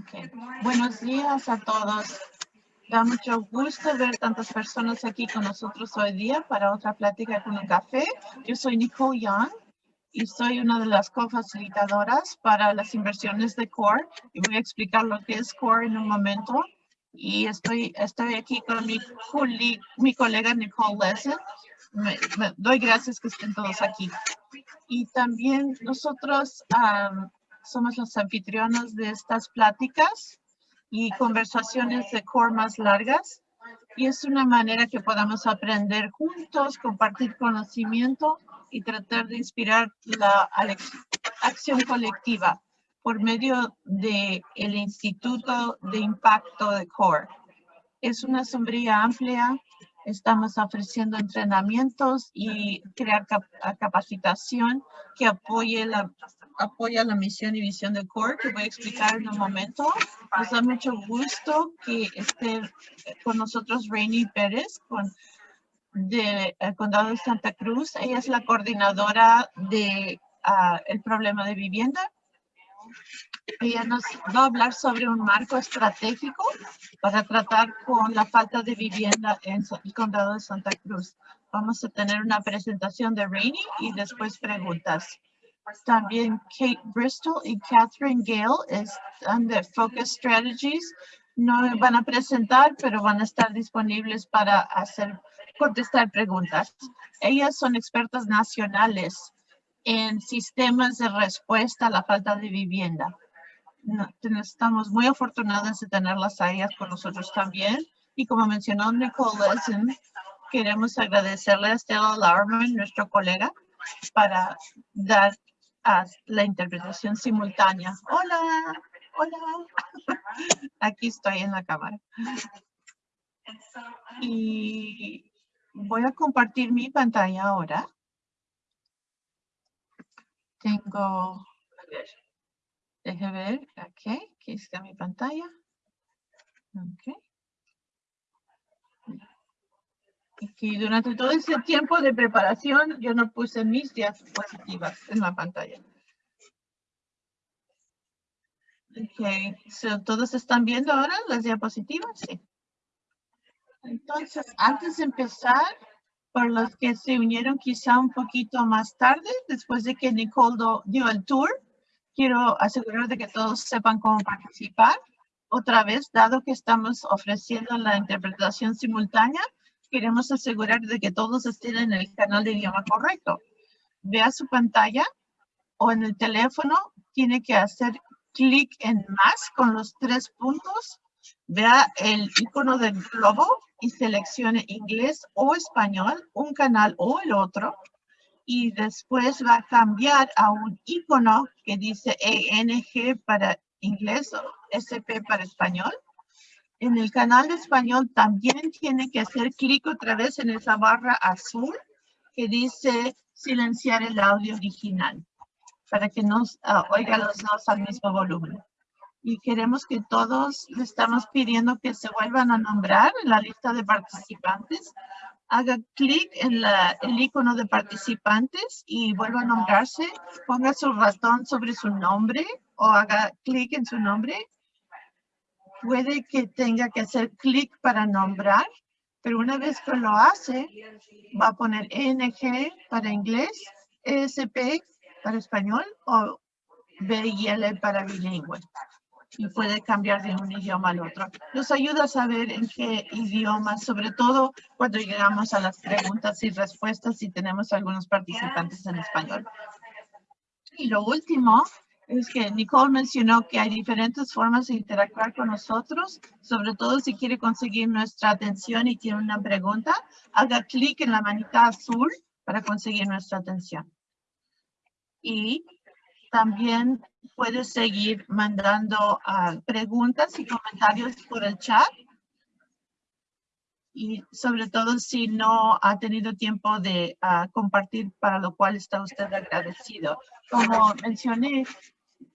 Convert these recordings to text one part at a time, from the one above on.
Okay. Buenos días a todos. Da mucho gusto ver tantas personas aquí con nosotros hoy día para otra plática con un café. Yo soy Nicole Young y soy una de las cofacilitadoras para las inversiones de CORE y voy a explicar lo que es CORE en un momento. Y estoy, estoy aquí con mi, colega Nicole Lesson. Me, doy gracias que estén todos aquí. Y también nosotros somos los anfitriones de estas pláticas y conversaciones de core más largas. Y es una manera que podamos aprender juntos, compartir conocimiento y tratar de inspirar la acción colectiva por medio del el Instituto de Impacto de CORE. Es una sombría amplia. Estamos ofreciendo entrenamientos y crear capacitación que apoye la apoya la misión y visión de CORE, que voy a explicar en un momento. Nos da mucho gusto que esté con nosotros Rainy Pérez, con, de eh, Condado de Santa Cruz. Ella es la coordinadora de ah, problema de vivienda. Ella nos va a hablar sobre un marco estratégico para tratar con la falta de vivienda en el condado de Santa Cruz. Vamos a tener una presentación de Rainy y después preguntas. También Kate Bristol y Catherine Gale están de Focus Strategies. No van a presentar, pero van a estar disponibles para hacer, contestar preguntas. Ellas son expertas nacionales en sistemas de respuesta a la falta de vivienda. estamos muy afortunadas de tenerlas a ellas con nosotros también. Y como mencionó Nicole Lesson, queremos agradecerle a Stella Lauerman, nuestro colega, para dar la interpretación simultánea. Hola, hola. Aquí estoy en la cámara. Y voy a compartir mi pantalla ahora. Tengo, a ver, deje ver, ok, aquí está mi pantalla. Ok. y durante todo ese tiempo de preparación yo no puse mis diapositivas en la pantalla. Ok, ¿todos están viendo ahora las diapositivas? Sí. Entonces, antes de empezar, por los que se unieron quizá un poquito más tarde, después de que Nicole dio el tour, quiero asegurar de que todos sepan cómo participar. Otra vez, dado que estamos ofreciendo la interpretación simultánea, queremos asegurar de que todos estén en el canal de idioma correcto. Vea su pantalla o en el teléfono, tiene que hacer clic en más con los tres puntos. Vea el icono del globo y seleccione inglés o español, un canal o el otro. Y después va a cambiar a un icono que dice ENG para inglés o SP para español en el canal de español también tiene que hacer clic otra vez en esa barra azul que dice silenciar el audio original para que nos uh, oiga los dos al mismo volumen. Y queremos que todos le estamos pidiendo que se vuelvan a nombrar en la lista de participantes. Haga clic en la, el icono de participantes y vuelva a nombrarse. Ponga su ratón sobre su nombre o haga clic en su nombre puede que tenga que hacer clic para nombrar, pero una vez que lo hace, va a poner ENG para inglés, ESP para español o BIL para bilingüe. Y puede cambiar de un idioma al otro. Nos ayuda a saber en qué idioma, sobre todo cuando llegamos a las preguntas y respuestas y tenemos algunos participantes en español. Y lo último es que Nicole mencionó que hay diferentes formas de interactuar con nosotros, sobre todo si quiere conseguir nuestra atención y tiene una pregunta, haga clic en la manita azul para conseguir nuestra atención. Y también puede seguir mandando ah, preguntas y comentarios por el chat. Y sobre todo si no ha tenido tiempo de ah, compartir, para lo cual está usted agradecido. Como mencioné,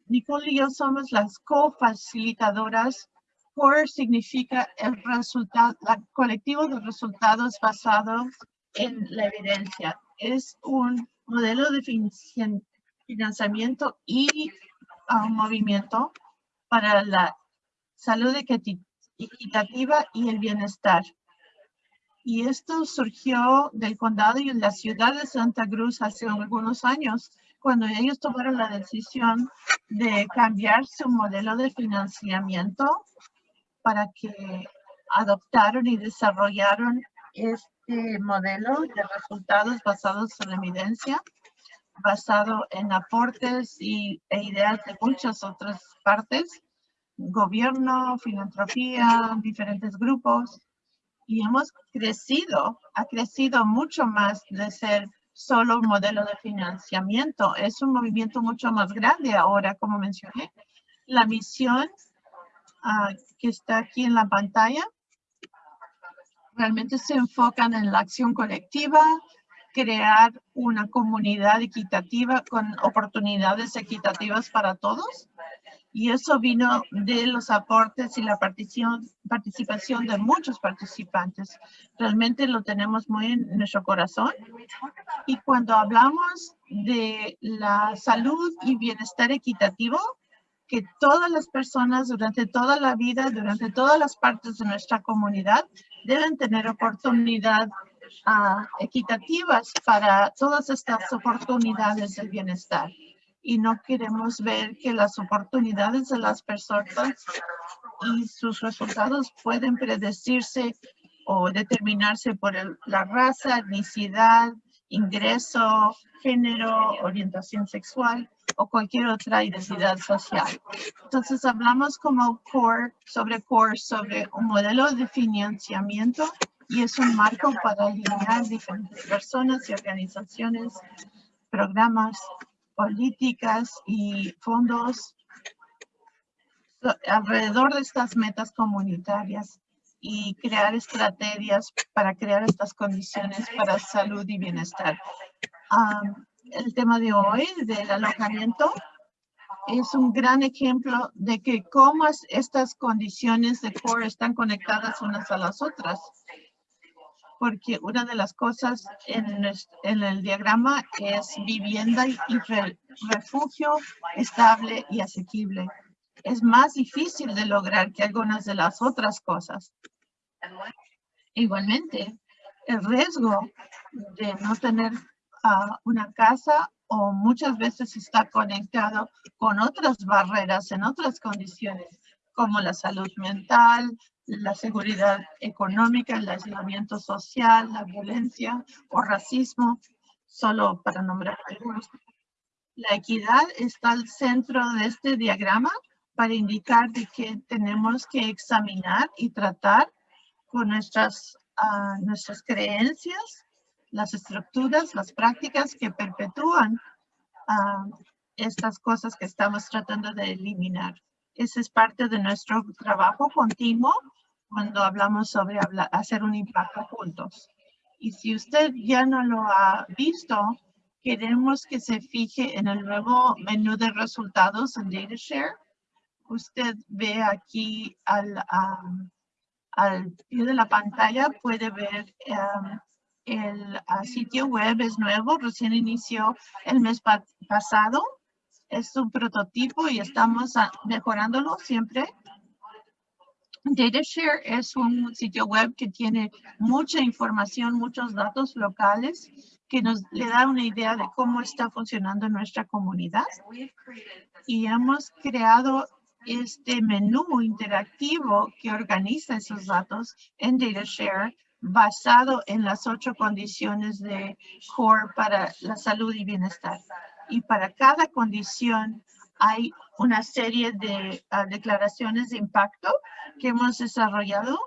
Nicole y yo somos las cofacilitadoras. CORE significa el resultado, colectivo de resultados basados en la evidencia. Es un modelo de financiamiento y un movimiento para la salud equitativa y el bienestar. Y esto surgió del condado y en la ciudad de Santa Cruz hace algunos años, cuando ellos tomaron la decisión de cambiar su modelo de financiamiento para que adoptaron y desarrollaron este modelo de resultados basados en evidencia, basado en aportes y, e ideas de muchas otras partes, gobierno, filantropía, diferentes grupos, y hemos crecido, ha crecido mucho más de ser solo un modelo de financiamiento. Es un movimiento mucho más grande ahora, como mencioné. La misión ah, que está aquí en la pantalla realmente se enfocan en la acción colectiva, crear una comunidad equitativa con oportunidades equitativas para todos. Y eso vino de los aportes y la participación de muchos participantes. Realmente lo tenemos muy en nuestro corazón. Y cuando hablamos de la salud y bienestar equitativo, que todas las personas durante toda la vida, durante todas las partes de nuestra comunidad, deben tener oportunidad equitativas para todas estas oportunidades de bienestar. Y no queremos ver que las oportunidades de las personas y sus resultados pueden predecirse o determinarse por la raza, etnicidad, ingreso, género, orientación sexual o cualquier otra identidad social. Entonces hablamos como core, sobre core, sobre un modelo de financiamiento y es un marco para alinear diferentes personas y organizaciones, programas, políticas y fondos alrededor de estas metas comunitarias y crear estrategias para crear estas condiciones para salud y bienestar. el tema de hoy del alojamiento es un gran ejemplo de que cómo estas condiciones de core están conectadas unas a las otras. Porque una de las cosas en, en el diagrama es vivienda y refugio estable y asequible es más difícil de lograr que algunas de las otras cosas. Igualmente, el riesgo de no tener ah, una casa o muchas veces está conectado con otras barreras en otras condiciones, como la salud mental, la seguridad económica, el aislamiento social, la violencia o racismo, solo para nombrar algunos. La equidad está al centro de este diagrama para indicar de que tenemos que examinar y tratar con nuestras, ah, nuestras creencias, las estructuras, las prácticas que perpetúan ah, estas cosas que estamos tratando de eliminar. Ese es parte de nuestro trabajo continuo cuando hablamos sobre hacer un impacto juntos. Y si usted ya no lo ha visto, queremos que se fije en el nuevo menú de resultados en DataShare usted ve aquí al, al pie de la pantalla, puede ver um, el sitio web es nuevo, recién inició el mes pasado. Es un prototipo y estamos mejorándolo siempre. DataShare es un sitio web que tiene mucha información, muchos datos locales que nos le da una idea de cómo está funcionando nuestra comunidad. Y hemos creado este menú interactivo que organiza esos datos en DataShare basado en las ocho condiciones de CORE para la salud y bienestar. Y para cada condición hay una serie de ah, declaraciones de impacto que hemos desarrollado.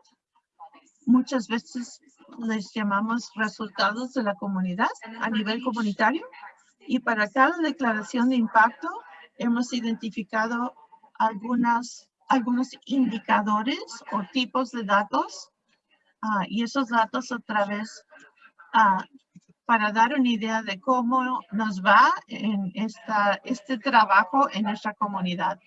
Muchas veces les llamamos resultados de la comunidad a nivel comunitario. Y para cada declaración de impacto hemos identificado algunas, algunos indicadores o tipos de datos ah, y esos datos otra vez ah, para dar una idea de cómo nos va en este trabajo en nuestra comunidad.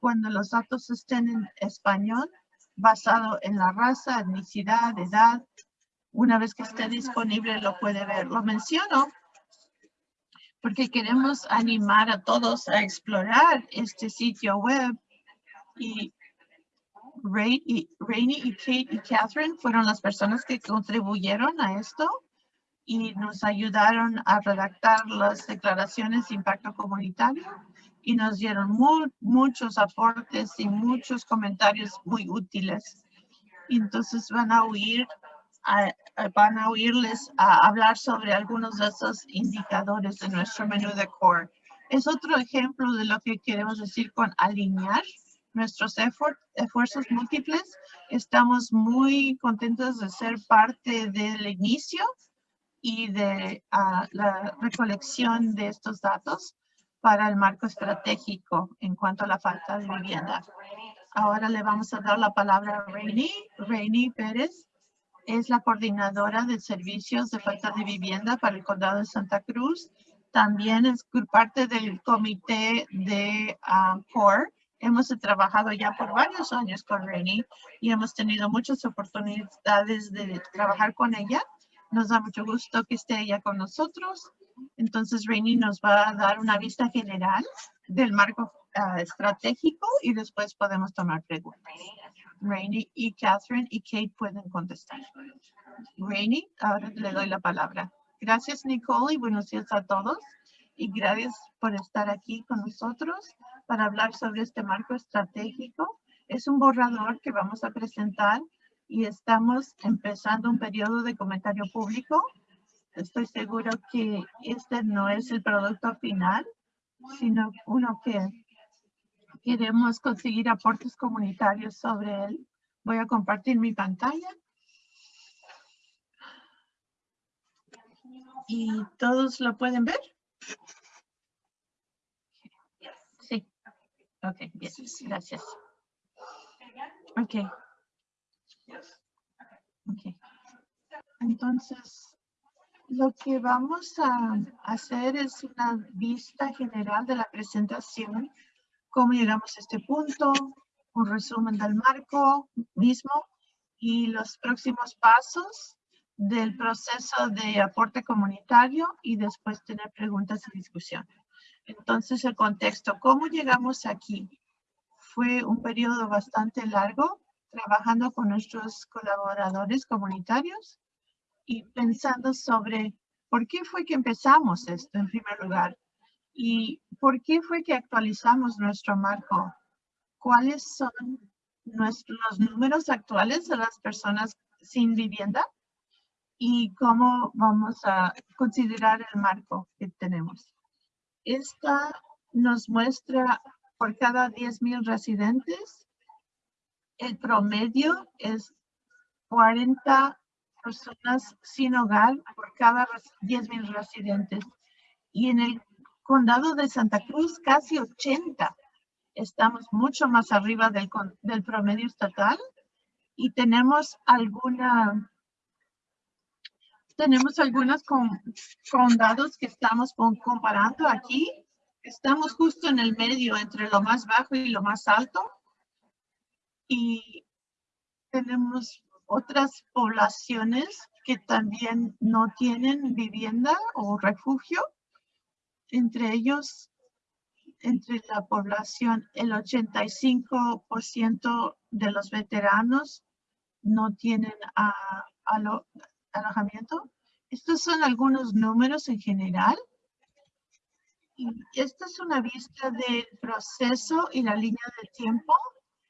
Cuando los datos estén en español, basado en la raza, etnicidad, edad, una vez que esté disponible lo puede ver. Lo menciono porque queremos animar a todos a explorar este sitio web y, Rainy y Kate y Catherine fueron las personas que contribuyeron a esto y nos ayudaron a redactar las declaraciones de impacto comunitario y nos dieron muchos aportes y muchos comentarios muy útiles. entonces van a oír, van a oírles a hablar sobre algunos de esos indicadores de nuestro menú de core. Es otro ejemplo de lo que queremos decir con alinear nuestros esfuerzos múltiples. Estamos muy contentos de ser parte del inicio y de ah, la recolección de estos datos para el marco estratégico en cuanto a la falta de vivienda. Ahora le vamos a dar la palabra a Rainy. Rainy Pérez es la coordinadora de servicios de falta de vivienda para el condado de Santa Cruz. También es parte del comité de uh, CORE Hemos trabajado ya por varios años con Rainy y hemos tenido muchas oportunidades de trabajar con ella. Nos da mucho gusto que esté ella con nosotros. Entonces, Rainy nos va a dar una vista general del marco ah, estratégico y después podemos tomar preguntas. Rainy y Catherine y Kate pueden contestar. Rainy, ahora le doy la palabra. Gracias, Nicole, y buenos días a todos. Y gracias por estar aquí con nosotros para hablar sobre este marco estratégico. Es un borrador que vamos a presentar y estamos empezando un periodo de comentario público. Estoy seguro que este no es el producto final, sino uno que queremos conseguir aportes comunitarios sobre él. Voy a compartir mi pantalla. ¿Y todos lo pueden ver? Ok, bien, gracias. Ok. Ok. Entonces, lo que vamos a hacer es una vista general de la presentación, cómo llegamos a este punto, un resumen del marco mismo y los próximos pasos del proceso de aporte comunitario y después tener preguntas y discusión. Entonces, el contexto, ¿cómo llegamos aquí? Fue un periodo bastante largo trabajando con nuestros colaboradores comunitarios y pensando sobre por qué fue que empezamos esto en primer lugar y por qué fue que actualizamos nuestro marco. ¿Cuáles son nuestros, los números actuales de las personas sin vivienda? y cómo vamos a considerar el marco que tenemos. Esta nos muestra por cada 10,000 residentes, el promedio es 40 personas sin hogar por cada 10,000 residentes. Y en el condado de Santa Cruz, casi 80. Estamos mucho más arriba del, promedio estatal y tenemos alguna tenemos algunos condados que estamos comparando aquí. Estamos justo en el medio entre lo más bajo y lo más alto. Y tenemos otras poblaciones que también no tienen vivienda o refugio. Entre ellos, entre la población, el 85% de los veteranos no tienen a, a lo, alojamiento. Estos son algunos números en general. Y esta es una vista del proceso y la línea de tiempo.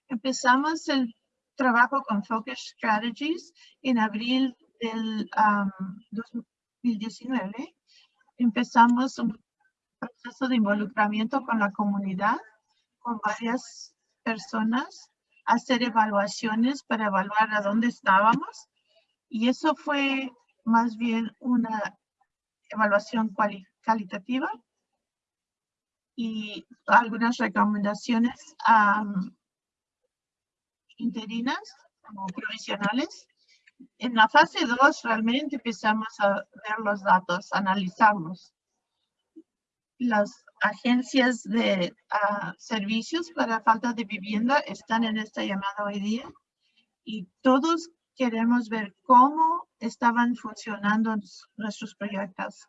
Empezamos el trabajo con Focus Strategies en abril del 2019. Empezamos un proceso de involucramiento con la comunidad, con varias personas, hacer evaluaciones para evaluar a dónde estábamos y eso fue más bien una evaluación cualitativa y algunas recomendaciones interinas o provisionales. En la fase 2 realmente empezamos a ver los datos, analizarlos. Las agencias de ah, servicios para falta de vivienda están en esta llamada hoy día y todos queremos ver cómo estaban funcionando nuestros proyectos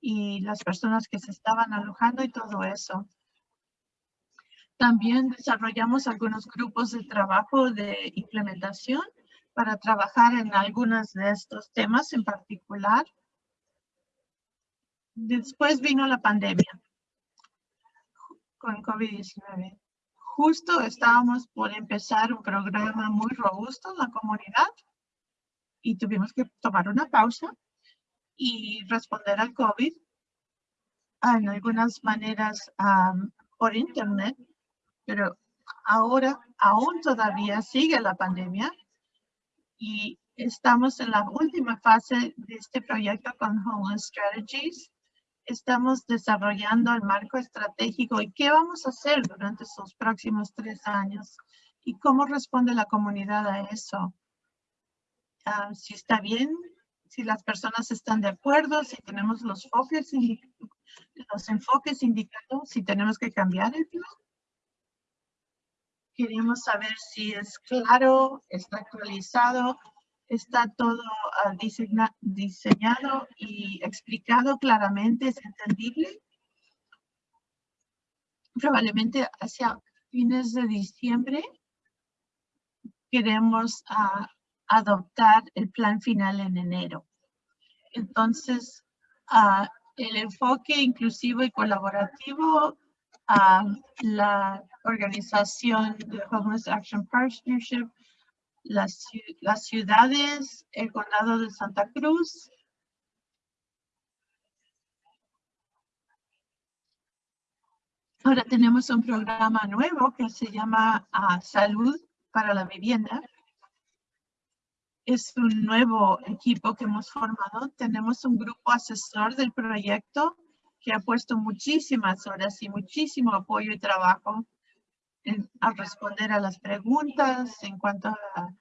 y las personas que se estaban alojando y todo eso. También desarrollamos algunos grupos de trabajo de implementación para trabajar en algunos de estos temas en particular. Después vino la pandemia con COVID-19. Justo estábamos por empezar un programa muy robusto en la comunidad y tuvimos que tomar una pausa y responder al COVID en algunas maneras por internet, pero ahora aún todavía sigue la pandemia y estamos en la última fase de este proyecto con Homeless Strategies. Estamos desarrollando el marco estratégico y qué vamos a hacer durante estos próximos tres años y cómo responde la comunidad a eso. Ah, si está bien, si las personas están de acuerdo, si tenemos los los enfoques indicados, si tenemos que cambiar el plan. Queremos saber si es claro, está actualizado, está todo ah, diseñado y explicado claramente, es entendible. Probablemente hacia fines de diciembre queremos uh, adoptar el plan final en enero. Entonces, uh, el enfoque inclusivo y colaborativo a la organización de Homeless Action Partnership, las, las ciudades, el condado de Santa Cruz, Ahora tenemos un programa nuevo que se llama uh, Salud para la Vivienda. Es un nuevo equipo que hemos formado. Tenemos un grupo asesor del proyecto que ha puesto muchísimas horas y muchísimo apoyo y trabajo en, a responder a las preguntas en cuanto a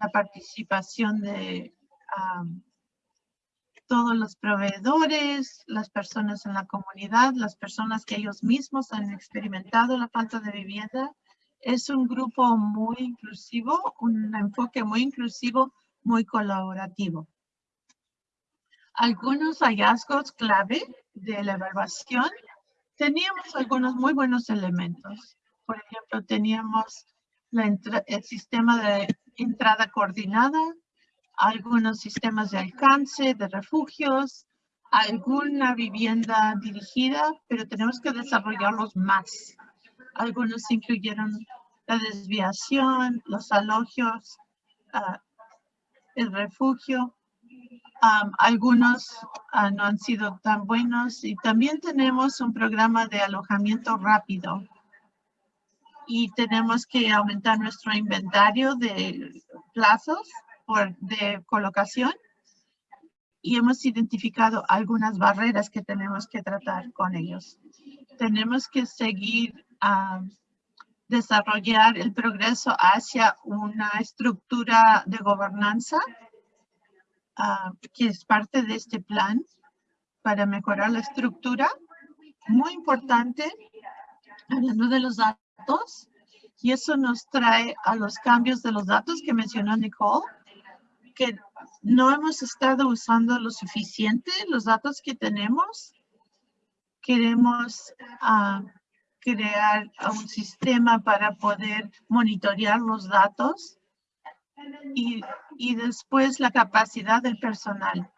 la participación de todos los proveedores, las personas en la comunidad, las personas que ellos mismos han experimentado la falta de vivienda es un grupo muy inclusivo, un enfoque muy inclusivo, muy colaborativo. Algunos hallazgos clave de la evaluación, teníamos algunos muy buenos elementos. Por ejemplo, teníamos el sistema de entrada coordinada, algunos sistemas de alcance, de refugios, alguna vivienda dirigida, pero tenemos que desarrollarlos más. Algunos incluyeron la desviación, los alogios, ah, el refugio. Algunos ah, no han sido tan buenos. Y también tenemos un programa de alojamiento rápido. Y tenemos que aumentar nuestro inventario de plazos por, de colocación. Y hemos identificado algunas barreras que tenemos que tratar con ellos. Tenemos que seguir a desarrollar el progreso hacia una estructura de gobernanza ah, que es parte de este plan para mejorar la estructura. Muy importante, hablando de los datos, y eso nos trae a los cambios de los datos que mencionó Nicole, que no hemos estado usando lo suficiente los datos que tenemos. Queremos uh, crear un sistema para poder monitorear los datos y, y después la capacidad del personal.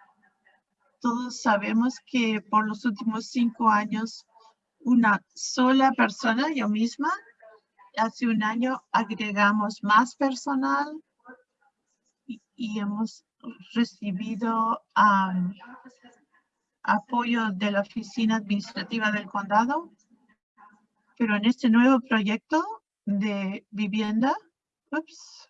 Todos sabemos que por los últimos cinco años una sola persona, yo misma, hace un año agregamos más personal y, hemos recibido apoyo de la oficina administrativa del condado pero en este nuevo proyecto de vivienda, ups,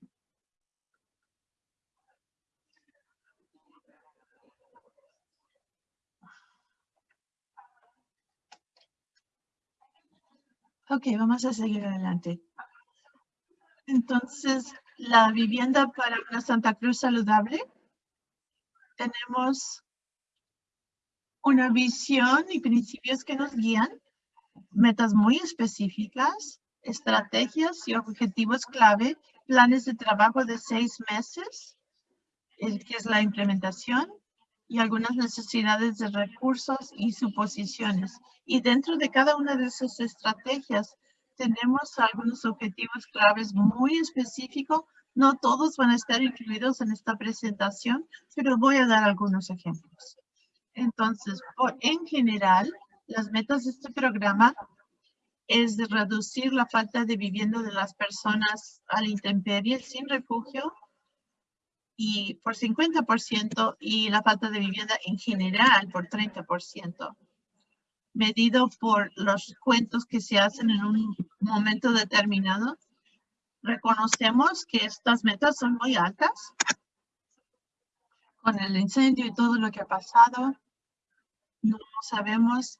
Ok, vamos a seguir adelante. Entonces, la vivienda para una Santa Cruz saludable tenemos una visión y principios que nos guían, metas muy específicas, estrategias y objetivos clave, planes de trabajo de seis meses, el que es la implementación, y algunas necesidades de recursos y suposiciones. Y dentro de cada una de esas estrategias tenemos algunos objetivos claves muy específicos. No todos van a estar incluidos en esta presentación, pero voy a dar algunos ejemplos. Entonces, en general, las metas de este programa es de reducir la falta de vivienda de las personas a la intemperie sin refugio y por 50% y la falta de vivienda en general por 30%, medido por los cuentos que se hacen en un momento determinado. Reconocemos que estas metas son muy altas con el incendio y todo lo que ha pasado. No sabemos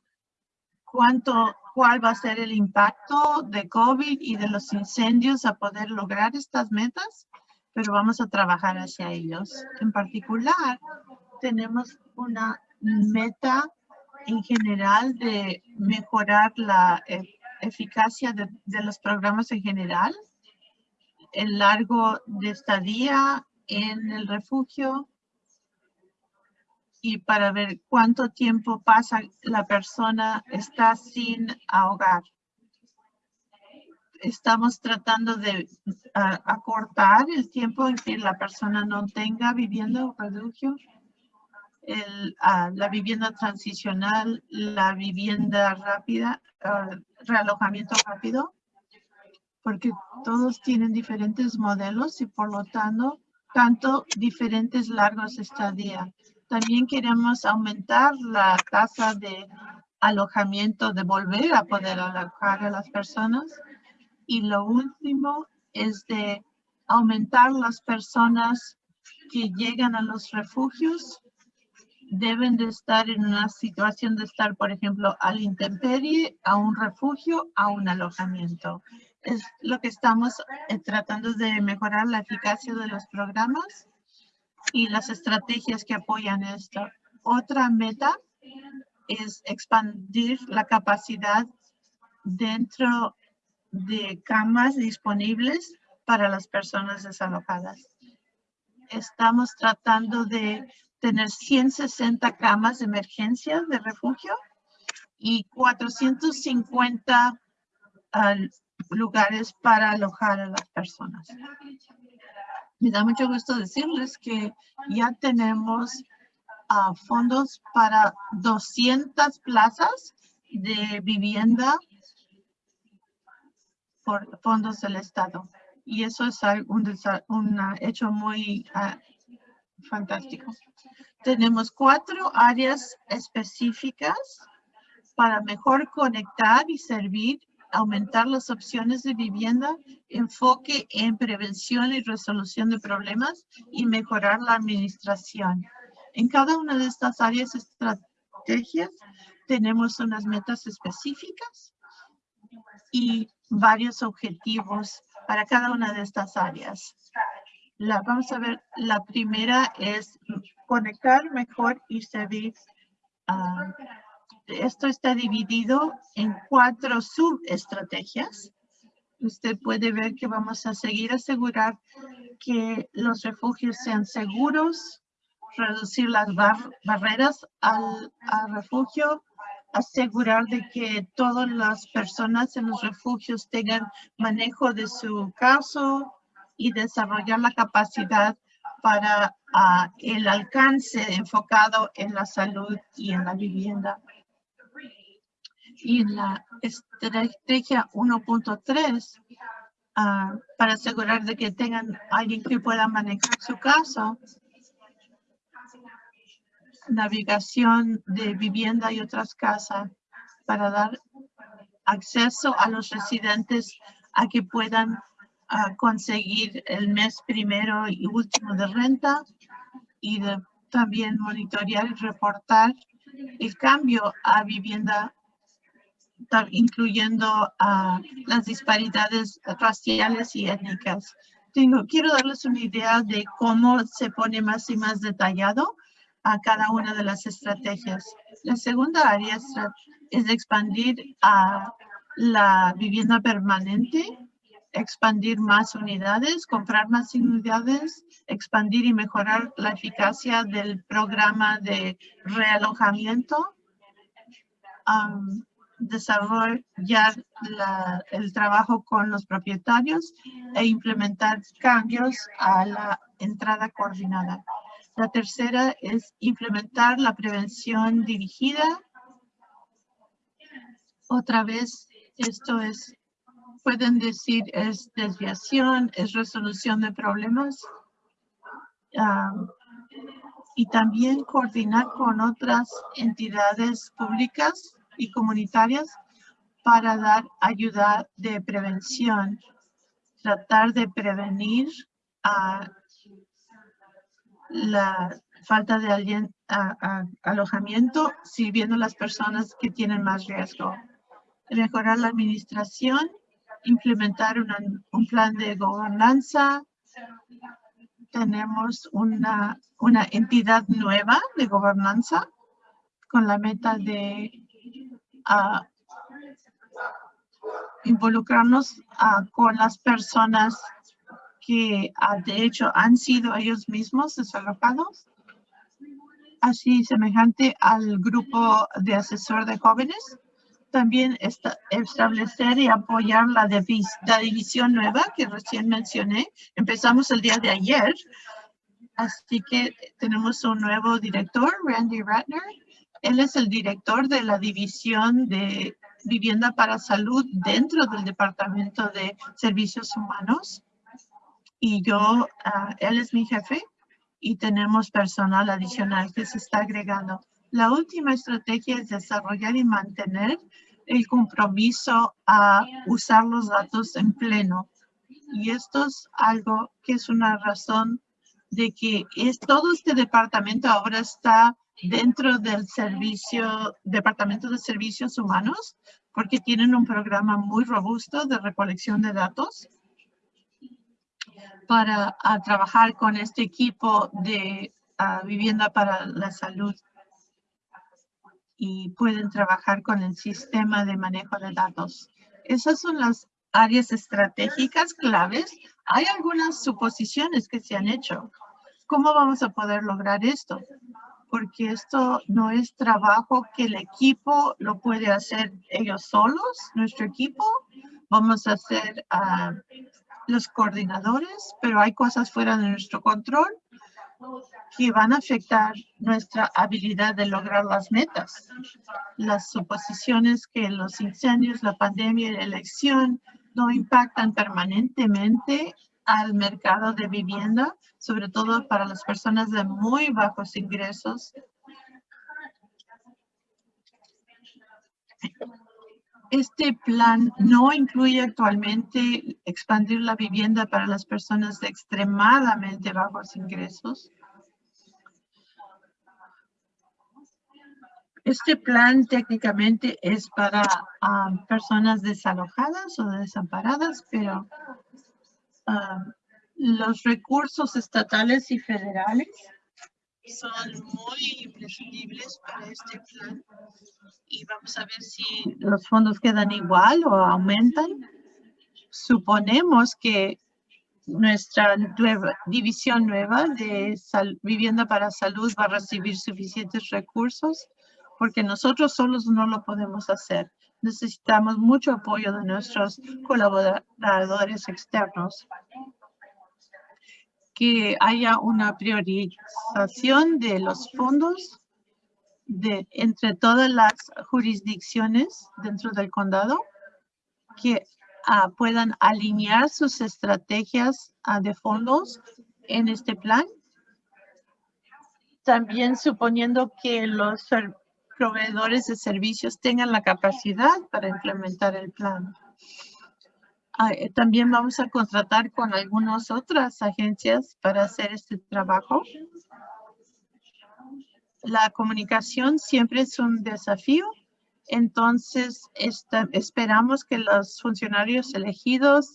cuánto, cuál va a ser el impacto de COVID y de los incendios a poder lograr estas metas pero vamos a trabajar hacia ellos. En particular, tenemos una meta en general de mejorar la e, eficacia de, de, los programas en general, el largo de estadía en el refugio y para ver cuánto tiempo pasa la persona está sin ahogar estamos tratando de acortar el tiempo en que la persona no tenga vivienda o refugio, el, la vivienda transicional, la vivienda rápida, realojamiento rápido, porque todos tienen diferentes modelos y por lo tanto, tanto diferentes largos estadía. También queremos aumentar la tasa de alojamiento, de volver a poder alojar a las personas y lo último es de aumentar las personas que llegan a los refugios. Deben de estar en una situación de estar, por ejemplo, al intemperie, a un refugio, a un alojamiento. Es lo que estamos eh, tratando de mejorar la eficacia de los programas y las estrategias que apoyan esto. Otra meta es expandir la capacidad dentro de camas disponibles para las personas desalojadas. Estamos tratando de tener 160 camas de emergencia de refugio y 450 ah, lugares para alojar a las personas. Me da mucho gusto decirles que ya tenemos ah, fondos para 200 plazas de vivienda por fondos del Estado. Y eso es un, un hecho muy ah, fantástico. Tenemos cuatro áreas específicas para mejor conectar y servir, aumentar las opciones de vivienda, enfoque en prevención y resolución de problemas y mejorar la administración. En cada una de estas áreas estrategias tenemos unas metas específicas y varios objetivos para cada una de estas áreas. La, vamos a ver, la primera es conectar mejor y servir. Uh, esto está dividido en cuatro subestrategias. Usted puede ver que vamos a seguir asegurar que los refugios sean seguros, reducir las barreras al refugio, asegurar de que todas las personas en los refugios tengan manejo de su caso y desarrollar la capacidad para ah, el alcance enfocado en la salud y en la vivienda. Y en la estrategia 1.3, ah, para asegurar de que tengan alguien que pueda manejar su caso, navegación de vivienda y otras casas para dar acceso a los residentes a que puedan ah, conseguir el mes primero y último de renta y también monitorear y reportar el cambio a vivienda incluyendo ah, las disparidades raciales y étnicas. Tengo, quiero darles una idea de cómo se pone más y más detallado a cada una de las estrategias. La segunda área es expandir a la vivienda permanente, expandir más unidades, comprar más unidades, expandir y mejorar la eficacia del programa de realojamiento, desarrollar el trabajo con los propietarios e implementar cambios a la entrada coordinada. La tercera es implementar la prevención dirigida. Otra vez, esto es, pueden decir, es desviación, es resolución de problemas. y también coordinar con otras entidades públicas y comunitarias para dar ayuda de prevención, tratar de prevenir a la falta de alojamiento sirviendo a las personas que tienen más riesgo. Mejorar la administración, implementar un plan de gobernanza. Tenemos una, una entidad nueva de gobernanza con la meta de involucrarnos con las personas que ah, de hecho han sido ellos mismos desalojados, así semejante al grupo de asesor de jóvenes. También establecer y apoyar la, la división nueva que recién mencioné. Empezamos el día de ayer, así que tenemos un nuevo director, Randy Ratner. Él es el director de la división de vivienda para salud dentro del Departamento de Servicios Humanos y yo, ah, él es mi jefe y tenemos personal adicional que se está agregando. La última estrategia es desarrollar y mantener el compromiso a usar los datos en pleno. Y esto es algo que es una razón de que es todo este departamento ahora está dentro del servicio, Departamento de Servicios Humanos, porque tienen un programa muy robusto de recolección de datos para trabajar con este equipo de vivienda para la salud y pueden trabajar con el sistema de manejo de datos. Esas son las áreas estratégicas claves. Hay algunas suposiciones que se han hecho. ¿Cómo vamos a poder lograr esto? Porque esto no es trabajo que el equipo lo puede hacer ellos solos, nuestro equipo. Vamos a hacer uh, los coordinadores, pero hay cosas fuera de nuestro control que van a afectar nuestra habilidad de lograr las metas. Las suposiciones que los incendios, la pandemia y la elección no impactan permanentemente al mercado de vivienda, sobre todo para las personas de muy bajos ingresos Este plan no incluye actualmente expandir la vivienda para las personas de extremadamente bajos ingresos. Este plan técnicamente es para um, personas desalojadas o desamparadas, pero um, los recursos estatales y federales son muy imprescindibles para este plan y vamos a ver si los fondos quedan igual o aumentan. Suponemos que nuestra nueva, división nueva de vivienda para salud va a recibir suficientes recursos porque nosotros solos no lo podemos hacer. Necesitamos mucho apoyo de nuestros colaboradores externos que haya una priorización de los fondos de entre todas las jurisdicciones dentro del condado que ah, puedan alinear sus estrategias ah, de fondos en este plan. También suponiendo que los proveedores de servicios tengan la capacidad para implementar el plan. Ah, eh, también vamos a contratar con algunas otras agencias para hacer este trabajo. La comunicación siempre es un desafío. Entonces, esperamos que los funcionarios elegidos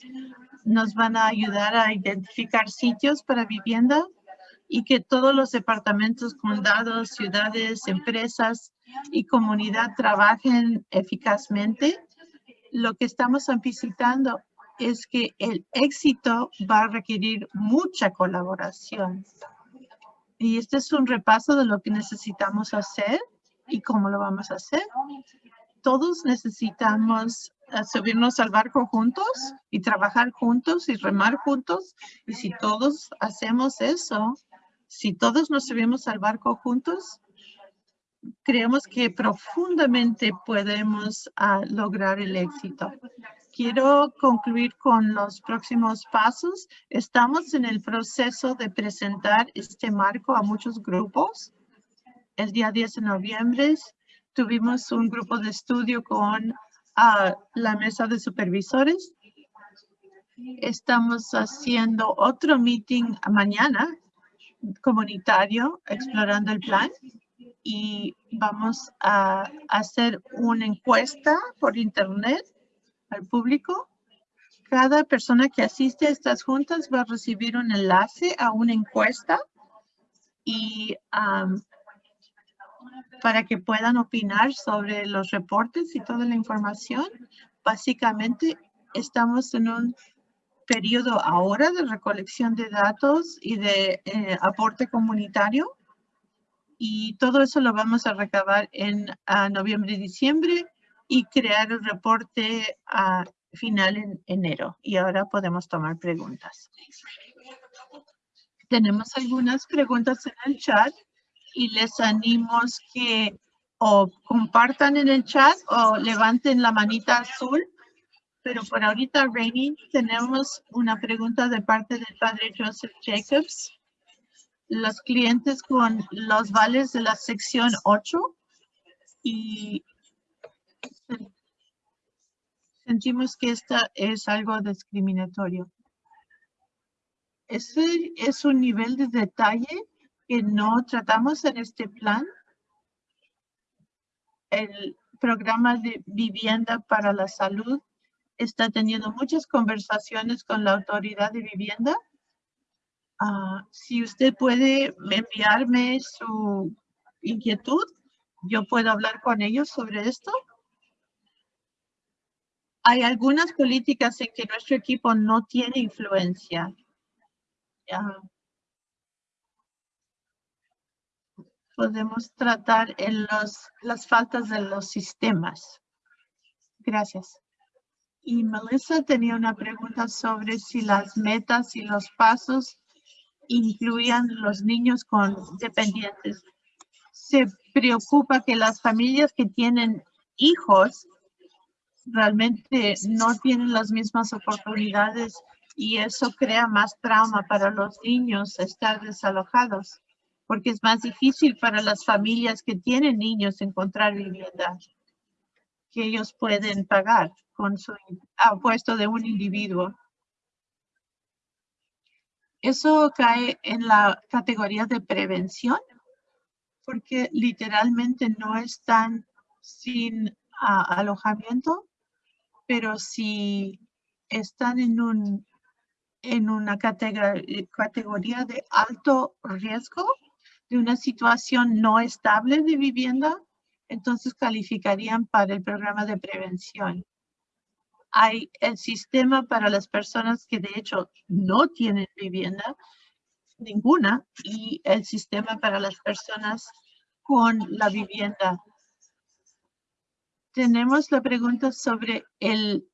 nos van a ayudar a identificar sitios para vivienda y que todos los departamentos, condados, ciudades, empresas y comunidad trabajen eficazmente. Lo que estamos visitando es que el éxito va a requerir mucha colaboración. Y este es un repaso de lo que necesitamos hacer y cómo lo vamos a hacer. Todos necesitamos eh, subirnos al barco juntos y trabajar juntos y remar juntos. Y si todos hacemos eso, si todos nos subimos al barco juntos, creemos que profundamente podemos ah, lograr el éxito. Quiero concluir con los próximos pasos. Estamos en el proceso de presentar este marco a muchos grupos. El día 10 de noviembre tuvimos un grupo de estudio con ah, la mesa de supervisores. Estamos haciendo otro meeting mañana comunitario explorando el plan y vamos a hacer una encuesta por internet al público. Cada persona que asiste a estas juntas va a recibir un enlace a una encuesta y para que puedan opinar sobre los reportes y toda la información. Básicamente estamos en un periodo ahora de recolección de datos y de eh, aporte comunitario. Y todo eso lo vamos a recabar en noviembre y diciembre y crear el reporte a final en enero. Y ahora podemos tomar preguntas. Tenemos algunas preguntas en el chat y les animo que o compartan en el chat o levanten la manita azul pero por ahorita, Rainy, tenemos una pregunta de parte del padre Joseph Jacobs. Los clientes con los vales de la sección 8 y sentimos que esta es algo discriminatorio. Ese es un nivel de detalle que no tratamos en este plan. El programa de vivienda para la salud está teniendo muchas conversaciones con la autoridad de vivienda. Ah, si usted puede enviarme su inquietud, yo puedo hablar con ellos sobre esto. Hay algunas políticas en que nuestro equipo no tiene influencia. podemos tratar en los, las faltas de los sistemas. Gracias. Y Melissa tenía una pregunta sobre si las metas y los pasos incluían los niños con dependientes. Se preocupa que las familias que tienen hijos realmente no tienen las mismas oportunidades y eso crea más trauma para los niños estar desalojados porque es más difícil para las familias que tienen niños encontrar vivienda que ellos pueden pagar con su puesto de un individuo. Eso cae en la categoría de prevención porque literalmente no están sin alojamiento, pero si están en un en una categoría de alto riesgo de una situación no estable de vivienda, entonces calificarían para el programa de prevención. Hay el sistema para las personas que de hecho no tienen vivienda, ninguna, y el sistema para las personas con la vivienda. Tenemos la pregunta sobre el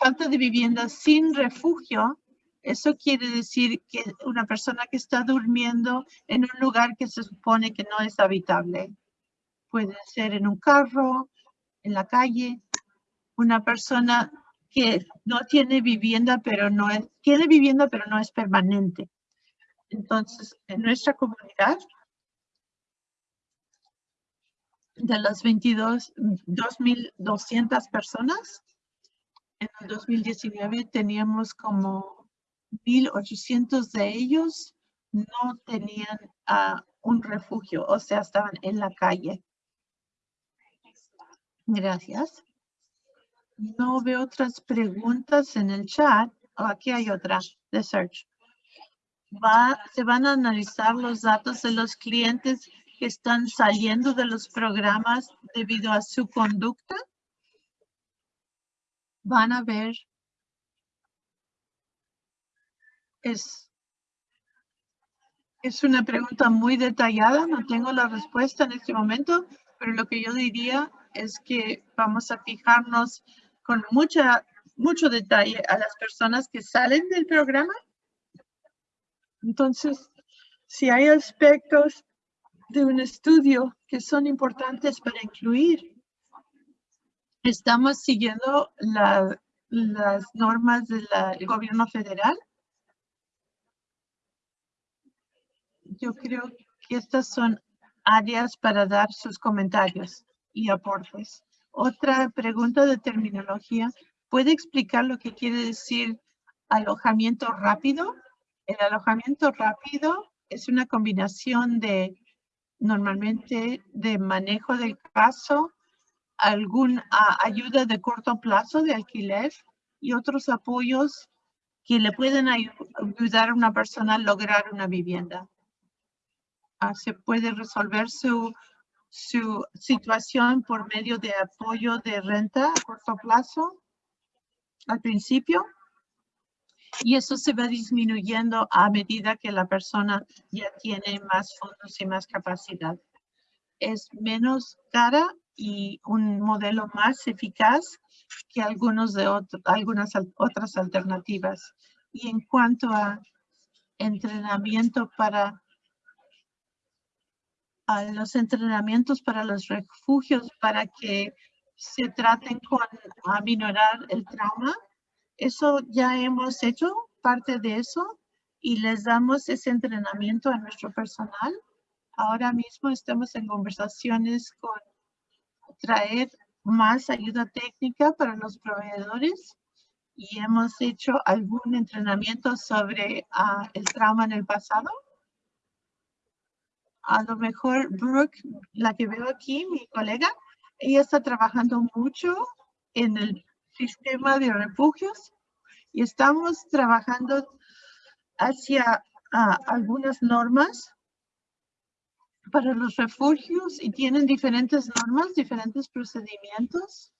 falta de vivienda sin refugio. Eso quiere decir que una persona que está durmiendo en un lugar que se supone que no es habitable. Puede ser en un carro, en la calle. Una persona que no tiene vivienda, pero no es, tiene vivienda, pero no es permanente. Entonces, en nuestra comunidad, de las 22, 2.200 personas, en el 2019 teníamos como 1.800 de ellos no tenían uh, un refugio, o sea, estaban en la calle. Gracias. No veo otras preguntas en el chat. Oh, aquí hay otra de search. se van a analizar los datos de los clientes que están saliendo de los programas debido a su conducta. Van a ver es, es una pregunta muy detallada, no tengo la respuesta en este momento, pero lo que yo diría es que vamos a fijarnos con mucha, mucho detalle a las personas que salen del programa. Entonces, si hay aspectos de un estudio que son importantes para incluir, estamos siguiendo las normas del gobierno federal. Yo creo que estas son áreas para dar sus comentarios y aportes. Otra pregunta de terminología. ¿Puede explicar lo que quiere decir alojamiento rápido? El alojamiento rápido es una combinación de normalmente de manejo del caso, alguna ayuda de corto plazo de alquiler y otros apoyos que le pueden ayudar a una persona a lograr una vivienda. Ah, se puede resolver su, su situación por medio de apoyo de renta a corto plazo al principio y eso se va disminuyendo a medida que la persona ya tiene más fondos y más capacidad. Es menos cara y un modelo más eficaz que algunos de algunas otras alternativas. Y en cuanto a entrenamiento para a los entrenamientos para los refugios para que se traten con aminorar el trauma. Eso ya hemos hecho parte de eso y les damos ese entrenamiento a nuestro personal. Ahora mismo estamos en conversaciones con traer más ayuda técnica para los proveedores y hemos hecho algún entrenamiento sobre ah, el trauma en el pasado a lo mejor Brooke, la que veo aquí, mi colega, ella está trabajando mucho en el sistema de refugios y estamos trabajando hacia algunas normas para los refugios y tienen diferentes normas, diferentes procedimientos.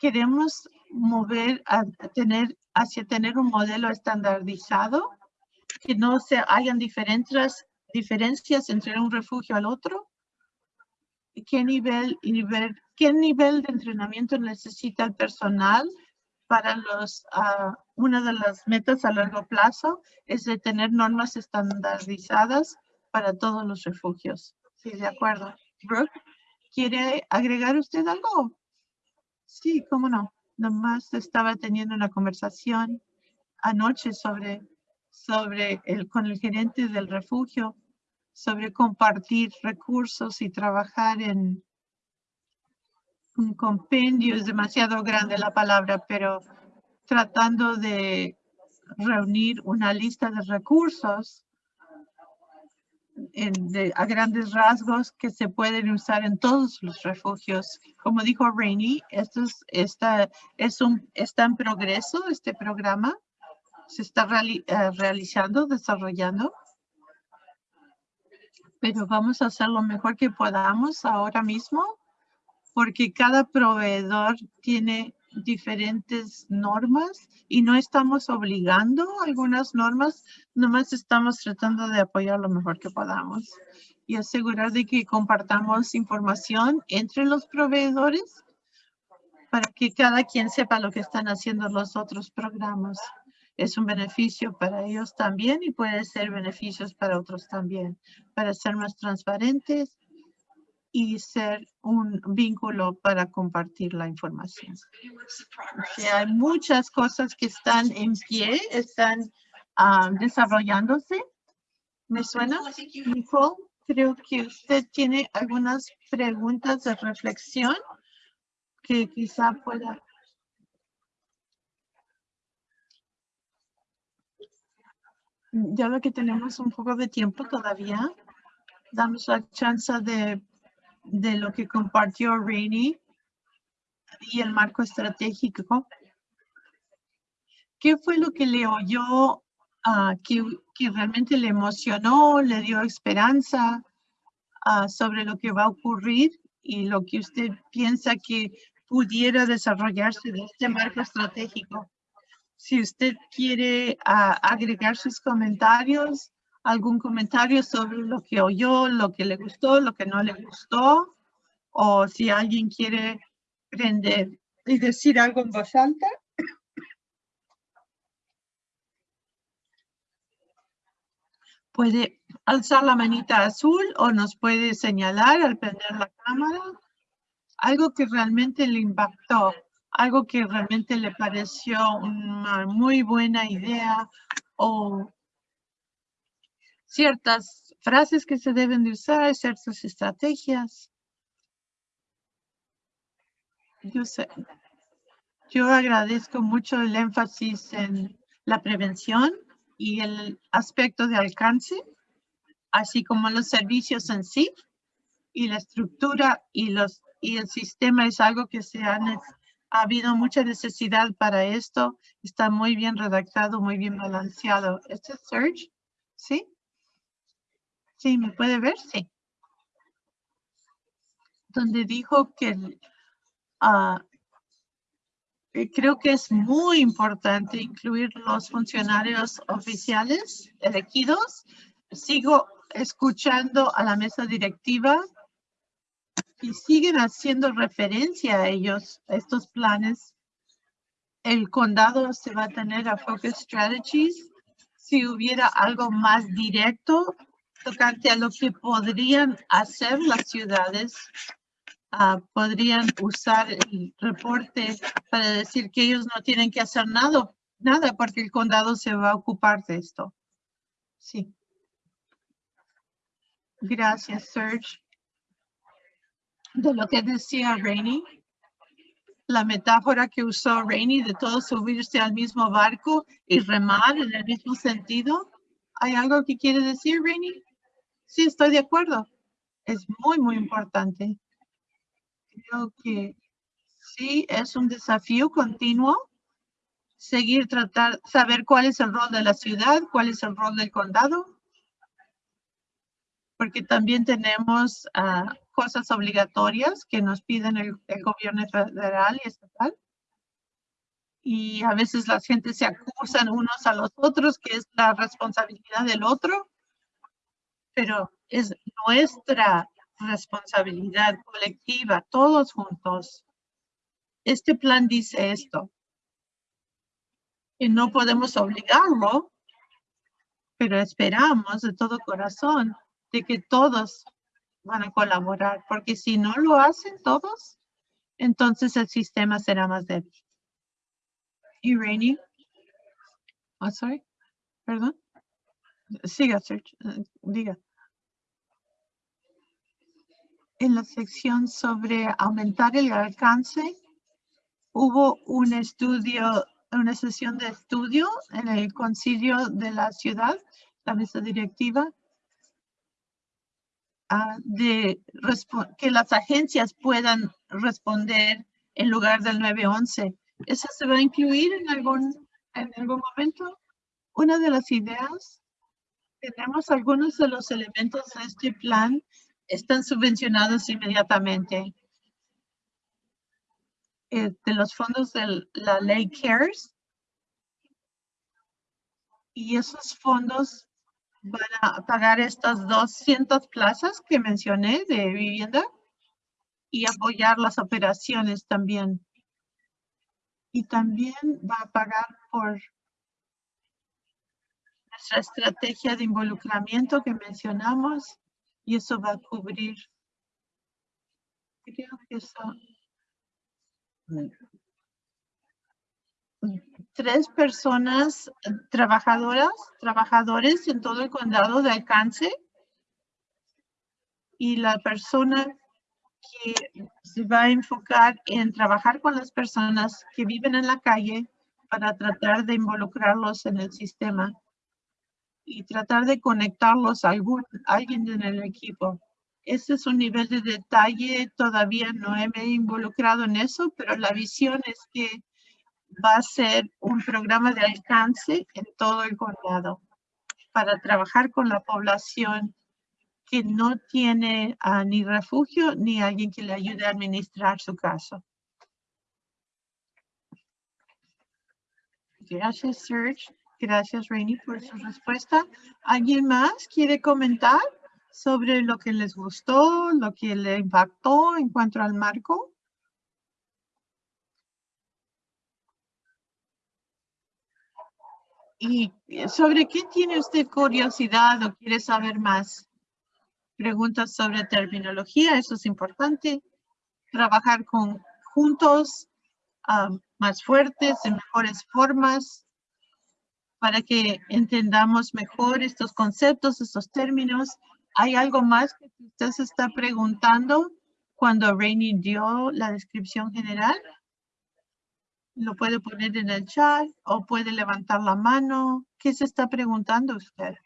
queremos mover a, tener hacia tener un modelo estandarizado que no se hayan diferentes diferencias entre un refugio al otro? ¿Qué nivel, nivel, qué nivel de entrenamiento necesita el personal para los, uh, una de las metas a largo plazo es de tener normas estandarizadas para todos los refugios. Sí, de acuerdo. Brooke, ¿quiere agregar usted algo? Sí, cómo no. Nomás estaba teniendo una conversación anoche sobre sobre el, con el gerente del refugio, sobre compartir recursos y trabajar en un compendio, es demasiado grande la palabra, pero tratando de reunir una lista de recursos a grandes rasgos que se pueden usar en todos los refugios. Como dijo Rainey, esto es, es un, está en progreso este programa se está eh, realizando, desarrollando. Pero vamos a hacer lo mejor que podamos ahora mismo porque cada proveedor tiene diferentes normas y no estamos obligando algunas normas, nomás estamos tratando de apoyar lo mejor que podamos y asegurar de que compartamos información entre los proveedores para que cada quien sepa lo que están haciendo los otros programas es un beneficio para ellos también y puede ser beneficios para otros también, para ser más transparentes y ser un vínculo para compartir la información. hay muchas cosas que están en pie, están ah, desarrollándose. ¿Me suena? Nicole, creo que usted tiene algunas preguntas de reflexión que quizá pueda ya lo que tenemos un poco de tiempo todavía, damos la chance de, de lo que compartió Rainy y el marco estratégico. ¿Qué fue lo que le oyó, ah, que, realmente le emocionó, le dio esperanza sobre lo que va a ocurrir y lo que usted piensa que pudiera desarrollarse de este marco estratégico? Si usted quiere ah, agregar sus comentarios, algún comentario sobre lo que oyó, lo que le gustó, lo que no le gustó, o si alguien quiere prender y decir algo en voz alta. Puede alzar la manita azul o nos puede señalar al prender la cámara algo que realmente le impactó, algo que realmente le pareció una muy buena idea o ciertas frases que se deben de usar, ciertas estrategias. Yo sé, yo agradezco mucho el énfasis en la prevención y el aspecto de alcance, así como los servicios en sí y la estructura y los y el sistema es algo que se ha, ha habido mucha necesidad para esto. Está muy bien redactado, muy bien balanceado. ¿Este es Serge? ¿Sí? ¿Sí? ¿Me puede ver? Sí. Donde dijo que uh, creo que es muy importante incluir los funcionarios oficiales elegidos. Sigo escuchando a la mesa directiva y siguen haciendo referencia a ellos, a estos planes. El condado se va a tener a Focus Strategies. Si hubiera algo más directo tocante a lo que podrían hacer las ciudades, uh, podrían usar el reporte para decir que ellos no tienen que hacer nada, nada porque el condado se va a ocupar de esto. Sí. Gracias, Serge de lo que decía Rainy, la metáfora que usó Rainy de todos subirse al mismo barco y remar en el mismo sentido. ¿Hay algo que quiere decir, Rainy? Sí, estoy de acuerdo. Es muy, muy importante. Creo que sí, es un desafío continuo. Seguir, tratar, saber cuál es el rol de la ciudad, cuál es el rol del condado porque también tenemos uh, cosas obligatorias que nos piden el, gobierno federal y estatal. Y a veces la gente se acusan unos a los otros, que es la responsabilidad del otro, pero es nuestra responsabilidad colectiva, todos juntos. Este plan dice esto, que no podemos obligarlo, pero esperamos de todo corazón de que todos van a colaborar, porque si no lo hacen todos, entonces el sistema será más débil. Y Rainy, oh, sorry, perdón. Siga, eh, diga. En la sección sobre aumentar el alcance, hubo un estudio, una sesión de estudio en el concilio de la ciudad, la mesa directiva, Ah, de que las agencias puedan responder en lugar del 911. ¿Eso se va a incluir en algún, en algún momento? Una de las ideas, tenemos algunos de los elementos de este plan están subvencionados inmediatamente. Eh, de los fondos de la ley CARES. Y esos fondos van a pagar estas 200 plazas que mencioné de vivienda y apoyar las operaciones también. Y también va a pagar por nuestra estrategia de involucramiento que mencionamos y eso va a cubrir. Creo que eso tres personas eh, trabajadoras, trabajadores en todo el condado de alcance. Y la persona que se va a enfocar en trabajar con las personas que viven en la calle para tratar de involucrarlos en el sistema y tratar de conectarlos a algún, alguien en el equipo. Ese es un nivel de detalle, todavía no me he involucrado en eso, pero la visión es que va a ser un programa de alcance en todo el condado para trabajar con la población que no tiene ah, ni refugio ni alguien que le ayude a administrar su caso. Gracias, Serge. Gracias, Rainy, por su respuesta. ¿Alguien más quiere comentar sobre lo que les gustó, lo que le impactó en cuanto al marco? ¿Y sobre qué tiene usted curiosidad o quiere saber más? Preguntas sobre terminología, eso es importante. Trabajar con juntos, más fuertes, en mejores formas para que entendamos mejor estos conceptos, estos términos. ¿Hay algo más que usted se está preguntando cuando Rainy dio la descripción general? Lo puede poner en el chat o puede levantar la mano. ¿Qué se está preguntando usted?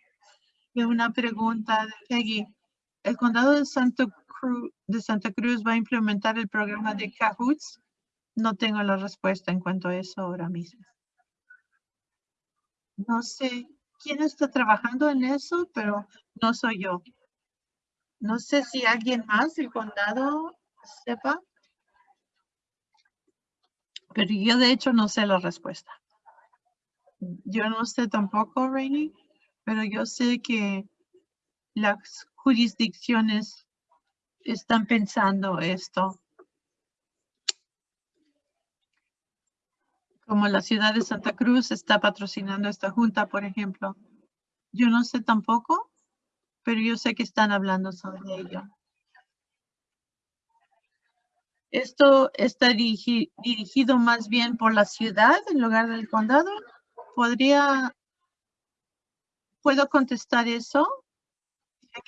Y una pregunta de Peggy. ¿El condado de Santa, Cruz, de Santa Cruz va a implementar el programa de Cahoots? No tengo la respuesta en cuanto a eso ahora mismo. No sé quién está trabajando en eso, pero no soy yo. No sé si alguien más del condado sepa. Pero yo de hecho no sé la respuesta. Yo no sé tampoco, Rainy, pero yo sé que las jurisdicciones están pensando esto como la ciudad de Santa Cruz está patrocinando esta junta, por ejemplo. Yo no sé tampoco, pero yo sé que están hablando sobre ello. Esto está dirigido más bien por la ciudad en lugar del condado. ¿Podría, puedo contestar eso?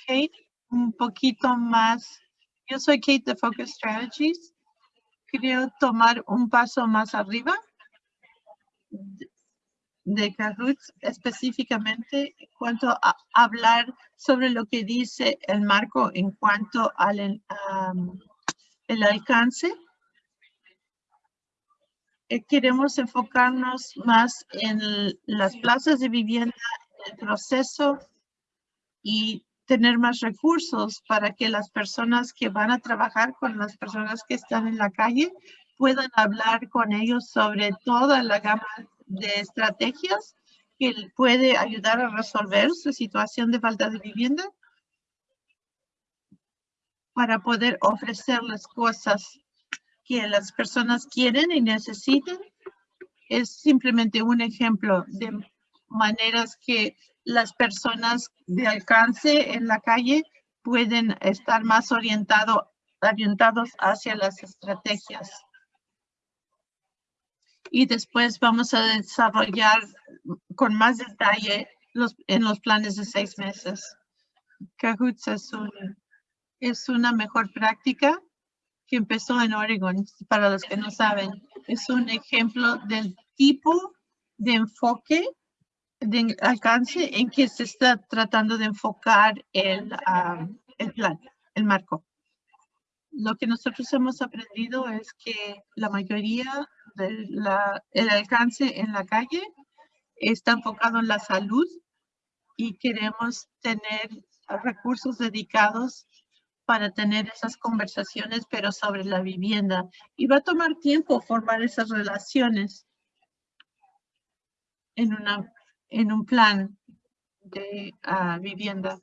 Kate, un poquito más. Yo soy Kate de Focus Strategies. Quiero tomar un paso más arriba de Cahoots específicamente en cuanto a hablar sobre lo que dice el marco en cuanto al el alcance. Eh, queremos enfocarnos más en las plazas de vivienda, el proceso y tener más recursos para que las personas que van a trabajar con las personas que están en la calle puedan hablar con ellos sobre toda la gama de estrategias que puede ayudar a resolver su situación de falta de vivienda para poder ofrecerles cosas que las personas quieren y necesitan. Es simplemente un ejemplo de maneras que las personas de alcance en la calle pueden estar más orientado, orientados hacia las estrategias y después vamos a desarrollar con más detalle los, en los planes de seis meses. Cahoots es, es una mejor práctica que empezó en Oregon, para los que no saben. Es un ejemplo del tipo de enfoque, de alcance en que se está tratando de enfocar el, ah, el plan, el marco. Lo que nosotros hemos aprendido es que la mayoría el alcance en la calle está enfocado en la salud y queremos tener recursos dedicados para tener esas conversaciones, pero sobre la vivienda. Y va a tomar tiempo formar esas relaciones en, una, en un plan de ah, vivienda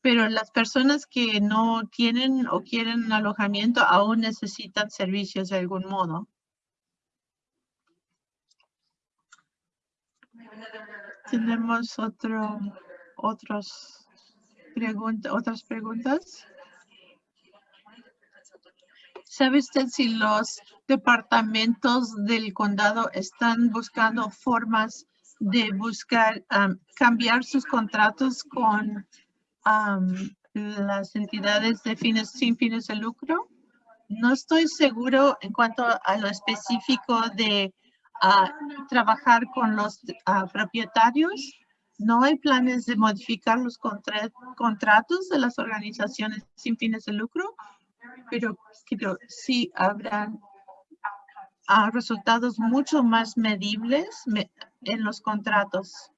pero las personas que no tienen o quieren alojamiento aún necesitan servicios de algún modo. Tenemos otro, otros otras preguntas. ¿Sabe usted si los departamentos del condado están buscando formas de buscar cambiar sus contratos con las entidades de fines sin fines de lucro. No estoy seguro en cuanto a lo específico de ah, trabajar con los ah, propietarios. No hay planes de modificar los contratos de las organizaciones sin fines de lucro, pero, sí habrán resultados mucho más medibles en los contratos.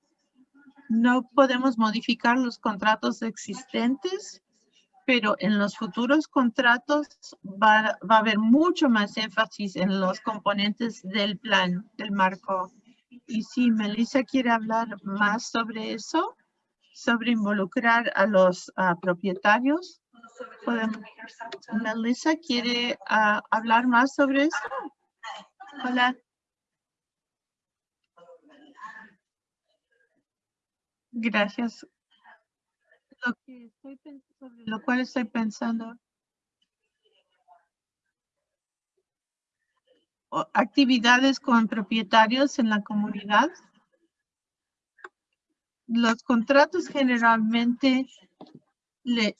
No podemos modificar los contratos existentes, pero en los futuros contratos va, va, a haber mucho más énfasis en los componentes del plan, del marco. Y si Melissa quiere hablar más sobre eso, sobre involucrar a los propietarios, podemos. Melissa quiere uh, hablar más sobre eso. Hola. Gracias. Lo, que estoy sobre lo cual estoy pensando. Actividades con propietarios en la comunidad. Los contratos generalmente le,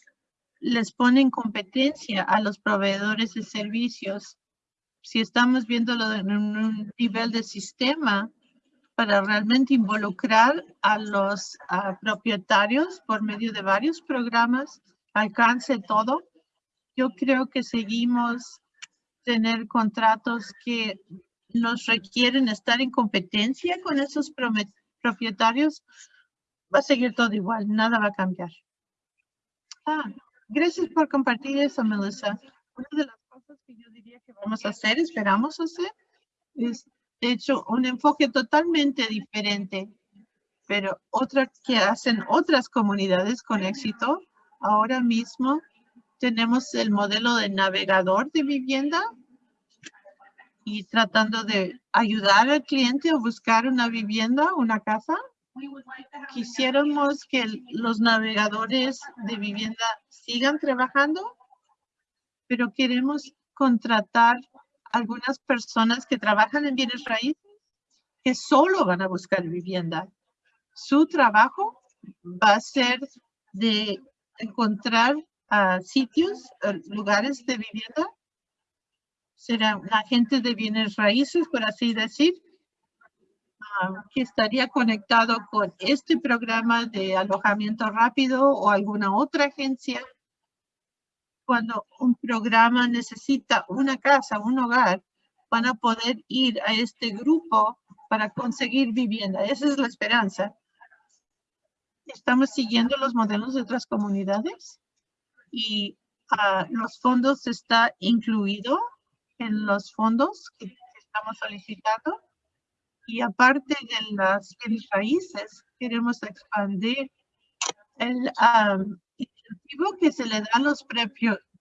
les ponen competencia a los proveedores de servicios. Si estamos viéndolo en un nivel de sistema, para realmente involucrar a los propietarios por medio de varios programas, alcance todo. Yo creo que seguimos tener contratos que nos requieren estar en competencia con esos propietarios. Va a seguir todo igual, nada va a cambiar. Ah, gracias por compartir eso, Melissa. Una de las cosas que yo diría que vamos a hacer, esperamos hacer, es de hecho, un enfoque totalmente diferente, pero otra que hacen otras comunidades con éxito. Ahora mismo tenemos el modelo de navegador de vivienda y tratando de ayudar al cliente a buscar una vivienda, una casa. Quisiéramos que los navegadores de vivienda sigan trabajando, pero queremos contratar algunas personas que trabajan en bienes raíces que solo van a buscar vivienda. Su trabajo va a ser de encontrar uh, sitios, lugares de vivienda. Será un agente de bienes raíces, por así decir, uh, que estaría conectado con este programa de alojamiento rápido o alguna otra agencia cuando un programa necesita una casa, un hogar, van a poder ir a este grupo para conseguir vivienda. Esa es la esperanza. Estamos siguiendo los modelos de otras comunidades y uh, los fondos está incluido en los fondos que estamos solicitando. Y aparte de las raíces, queremos expandir el, um, que se le da a los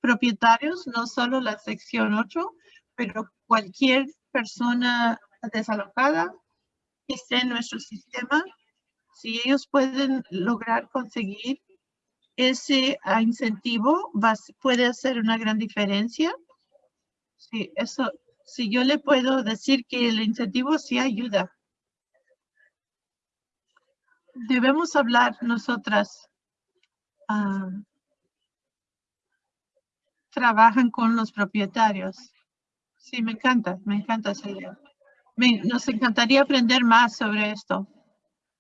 propietarios, no solo la sección 8, pero cualquier persona desalojada que esté en nuestro sistema, si ellos pueden lograr conseguir ese ah, incentivo, puede hacer una gran diferencia. Sí, eso, si yo le puedo decir que el incentivo sí ayuda. Debemos hablar nosotras ah, trabajan con los propietarios. Sí, me encanta, me encanta esa idea. nos encantaría aprender más sobre esto.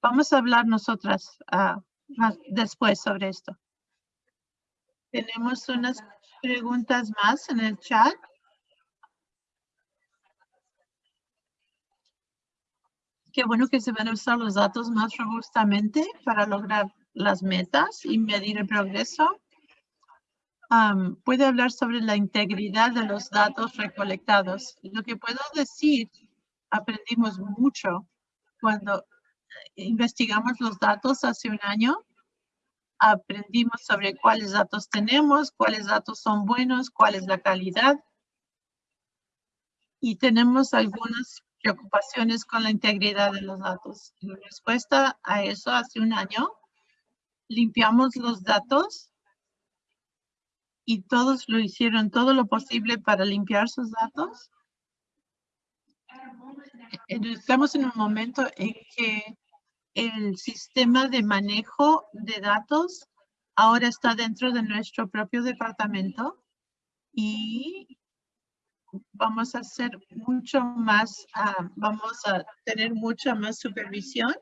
Vamos a hablar nosotras más después sobre esto. Tenemos unas preguntas más en el chat. Qué bueno que se van a usar los datos más robustamente para lograr las metas y medir el progreso puede hablar sobre la integridad de los datos recolectados. Lo que puedo decir, aprendimos mucho cuando investigamos los datos hace un año. Aprendimos sobre cuáles datos tenemos, cuáles datos son buenos, cuál es la calidad. Y tenemos algunas preocupaciones con la integridad de los datos. En respuesta a eso, hace un año, limpiamos los datos y todos lo hicieron todo lo posible para limpiar sus datos. Estamos en un momento en que el sistema de manejo de datos ahora está dentro de nuestro propio departamento y vamos a hacer mucho más, ah, vamos a tener mucha más supervisión.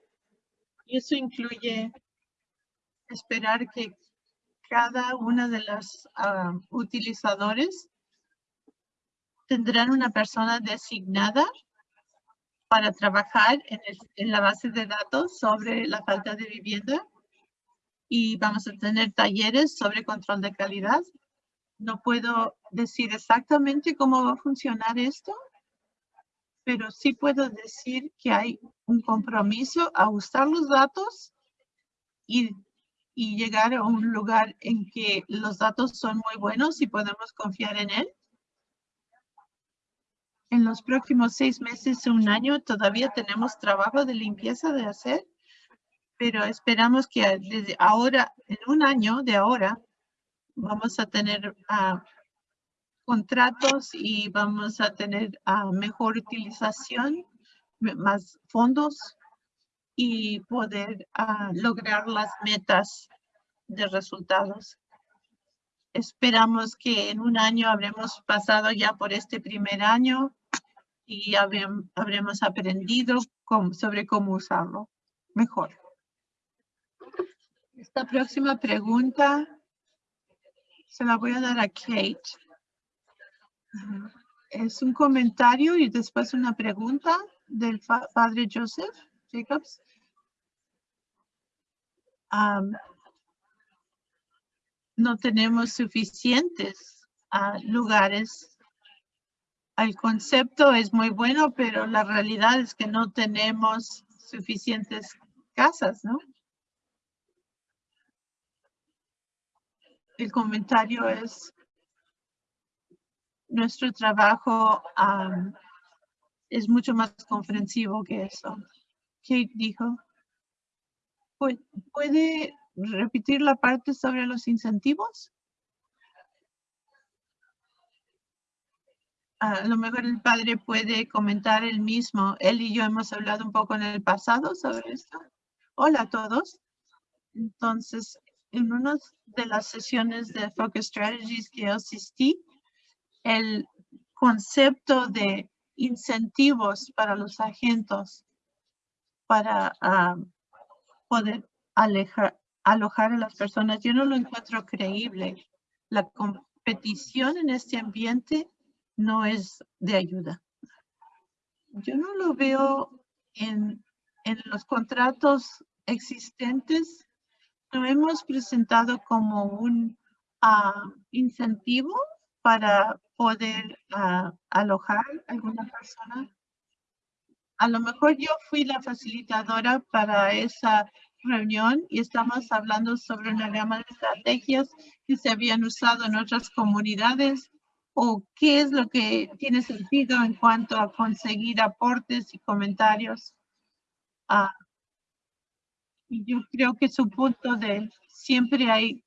Y eso incluye esperar que cada una de las uh, utilizadores tendrán una persona designada para trabajar en, en, la base de datos sobre la falta de vivienda y vamos a tener talleres sobre control de calidad. No puedo decir exactamente cómo va a funcionar esto, pero sí puedo decir que hay un compromiso a usar los datos y, y llegar a un lugar en que los datos son muy buenos y podemos confiar en él. En los próximos seis meses, un año, todavía tenemos trabajo de limpieza de hacer, pero esperamos que desde ahora, en un año de ahora, vamos a tener uh, contratos y vamos a tener uh, mejor utilización, más fondos y poder uh, lograr las metas de resultados. Esperamos que en un año habremos pasado ya por este primer año y habremos aprendido sobre cómo usarlo mejor. Esta próxima pregunta se la voy a dar a Kate. Es un comentario y después una pregunta del padre Joseph Jacobs. No tenemos suficientes ah, lugares. El concepto es muy bueno, pero la realidad es que no tenemos suficientes casas, ¿no? El comentario es nuestro trabajo es mucho más comprensivo que eso. Kate dijo, ¿puede repetir la parte sobre los incentivos? A lo mejor el padre puede comentar el mismo. Él y yo hemos hablado un poco en el pasado sobre esto. Hola a todos. Entonces, en una de las sesiones de Focus Strategies que asistí, el concepto de incentivos para los agentes para ah, poder alejar, alojar a las personas. Yo no lo encuentro creíble. La competición en este ambiente no es de ayuda. Yo no lo veo en, en los contratos existentes. Lo hemos presentado como un uh, incentivo para poder uh, alojar a alguna persona. A lo mejor yo fui la facilitadora para esa reunión y estamos hablando sobre una gama de estrategias que se habían usado en otras comunidades o qué es lo que tiene sentido en cuanto a conseguir aportes y comentarios. Uh, yo creo que su punto de siempre hay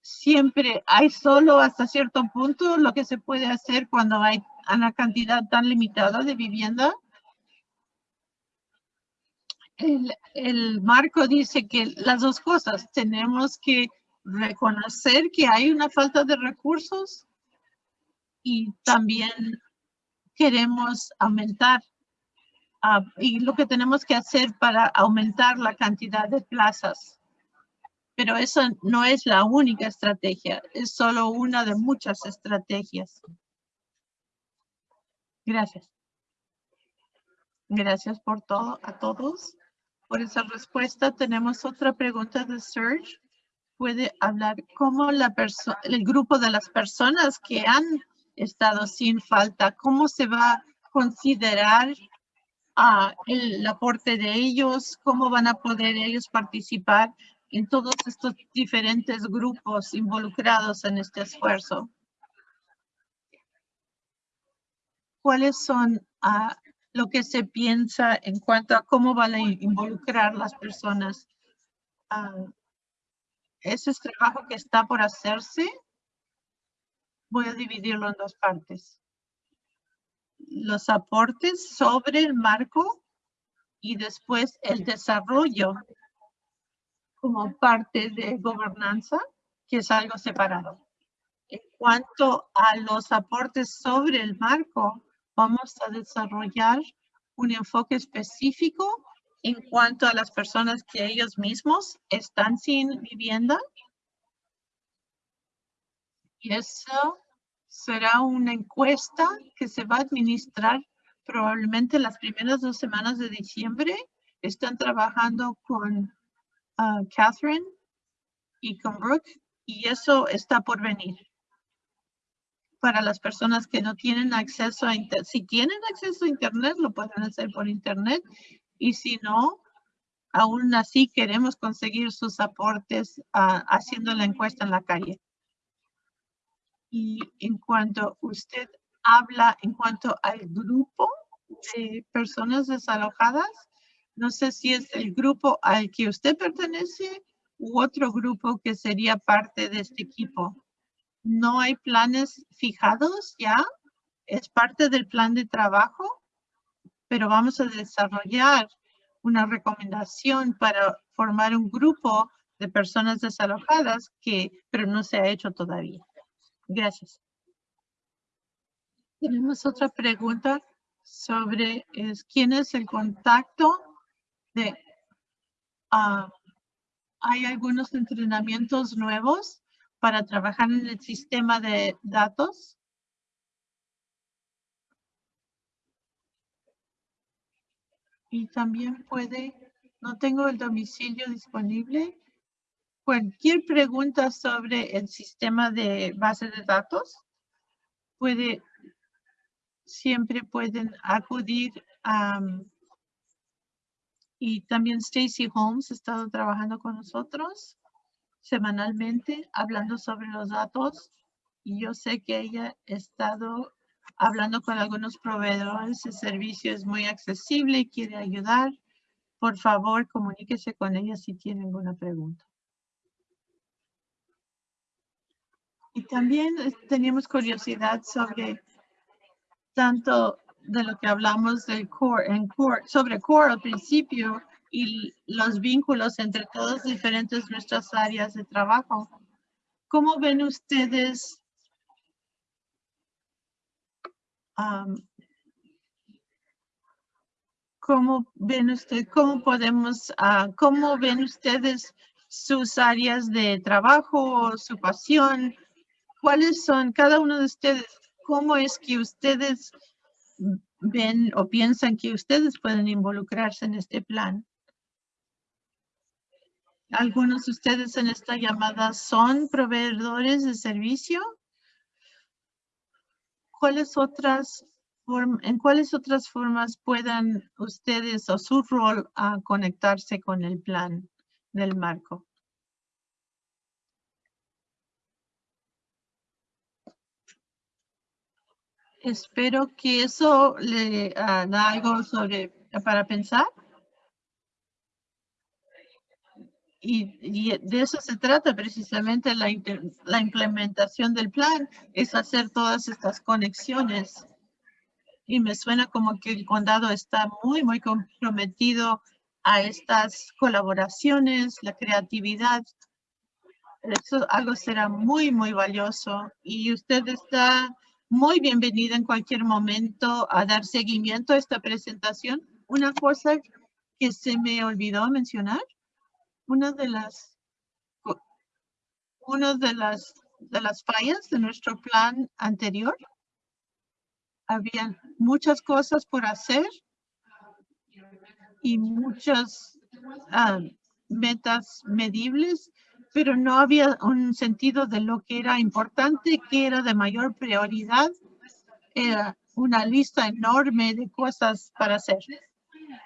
siempre hay solo hasta cierto punto lo que se puede hacer cuando hay una cantidad tan limitada de vivienda. El, marco dice que las dos cosas, tenemos que reconocer que hay una falta de recursos y también queremos aumentar uh, y lo que tenemos que hacer para aumentar la cantidad de plazas pero eso no es la única estrategia, es solo una de muchas estrategias. Gracias. Gracias por todo, a todos, por esa respuesta. Tenemos otra pregunta de Serge. Puede hablar cómo la el grupo de las personas que han estado sin falta, cómo se va a considerar uh, el aporte de ellos, cómo van a poder ellos participar en todos estos diferentes grupos involucrados en este esfuerzo. ¿Cuáles son uh, lo que se piensa en cuanto a cómo van a involucrar las personas? Ese es trabajo que está por hacerse. Voy a dividirlo en dos partes. Los aportes sobre el marco y después el desarrollo como parte de gobernanza, que es algo separado. En cuanto a los aportes sobre el marco, vamos a desarrollar un enfoque específico en cuanto a las personas que ellos mismos están sin vivienda. Y eso será una encuesta que se va a administrar probablemente las primeras dos semanas de diciembre. Están trabajando con ah, Catherine y con Brooke y eso está por venir. Para las personas que no tienen acceso a internet, si tienen acceso a internet, lo pueden hacer por internet y si no, aún así queremos conseguir sus aportes ah, haciendo la encuesta en la calle. Y en cuanto usted habla en cuanto al grupo de personas desalojadas, no sé si es el grupo al que usted pertenece u otro grupo que sería parte de este equipo. No hay planes fijados ya, es parte del plan de trabajo, pero vamos a desarrollar una recomendación para formar un grupo de personas desalojadas que, pero no se ha hecho todavía. Gracias. Tenemos otra pregunta sobre quién es el contacto de... Uh, hay algunos entrenamientos nuevos para trabajar en el sistema de datos. Y también puede, no tengo el domicilio disponible. Cualquier pregunta sobre el sistema de base de datos, puede, siempre pueden acudir a, y también Stacy Holmes ha estado trabajando con nosotros semanalmente hablando sobre los datos. Y yo sé que ella ha estado hablando con algunos proveedores, el servicio es muy accesible y quiere ayudar. Por favor, comuníquese con ella si tiene alguna pregunta. Y también eh, teníamos curiosidad sobre tanto de lo que hablamos del core, en core, sobre core al principio y los vínculos entre todas diferentes nuestras áreas de trabajo. ¿Cómo ven ustedes ¿Cómo ven usted, cómo podemos, uh, cómo ven ustedes sus áreas de trabajo, su pasión? ¿Cuáles son cada uno de ustedes? ¿Cómo es que ustedes ven o piensan que ustedes pueden involucrarse en este plan? Algunos de ustedes en esta llamada son proveedores de servicio ¿cuáles otras en cuáles otras formas puedan ustedes o su rol a conectarse con el plan del marco? Espero que eso le da algo sobre para pensar. Y, de eso se trata precisamente la, la implementación del plan, es hacer todas estas conexiones. Y me suena como que el condado está muy, muy comprometido a estas colaboraciones, la creatividad. Eso algo será muy, muy valioso. Y usted está muy bienvenida en cualquier momento a dar seguimiento a esta presentación. Una cosa que se me olvidó mencionar una de las una de las de las fallas de nuestro plan anterior. Había muchas cosas por hacer y muchas ah, metas medibles, pero no había un sentido de lo que era importante, que era de mayor prioridad. Era una lista enorme de cosas para hacer.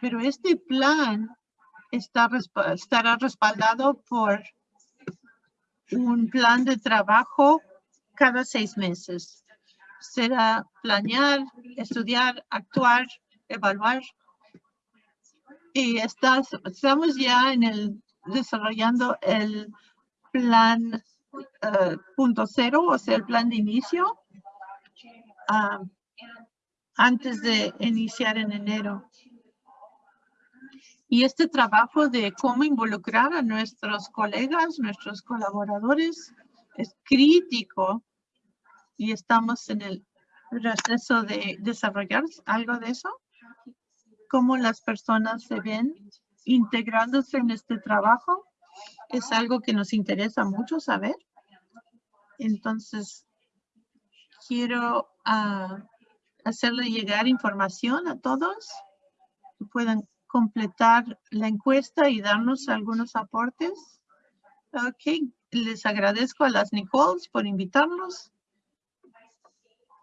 Pero este plan estará respaldado por un plan de trabajo cada seis meses. Será planear, estudiar, actuar, evaluar. Y estamos ya en el desarrollando el plan eh, punto cero, o sea, el plan de inicio, ah, antes de iniciar en enero. Y este trabajo de cómo involucrar a nuestros colegas, nuestros colaboradores, es crítico y estamos en el proceso de desarrollar algo de eso. Cómo las personas se ven integrándose en este trabajo es algo que nos interesa mucho saber. Entonces, quiero ah, hacerle llegar información a todos que puedan completar la encuesta y darnos algunos aportes. Ok, les agradezco a las Nicoles por invitarnos.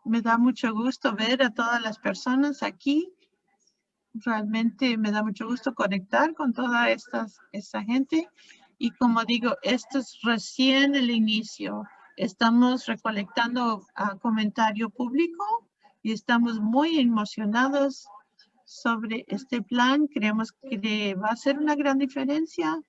Me da mucho gusto ver a todas las personas aquí. Realmente me da mucho gusto conectar con toda esta, esta gente. Y como digo, esto es recién el inicio. Estamos recolectando a comentario público y estamos muy emocionados sobre este plan. Creemos que va a ser una gran diferencia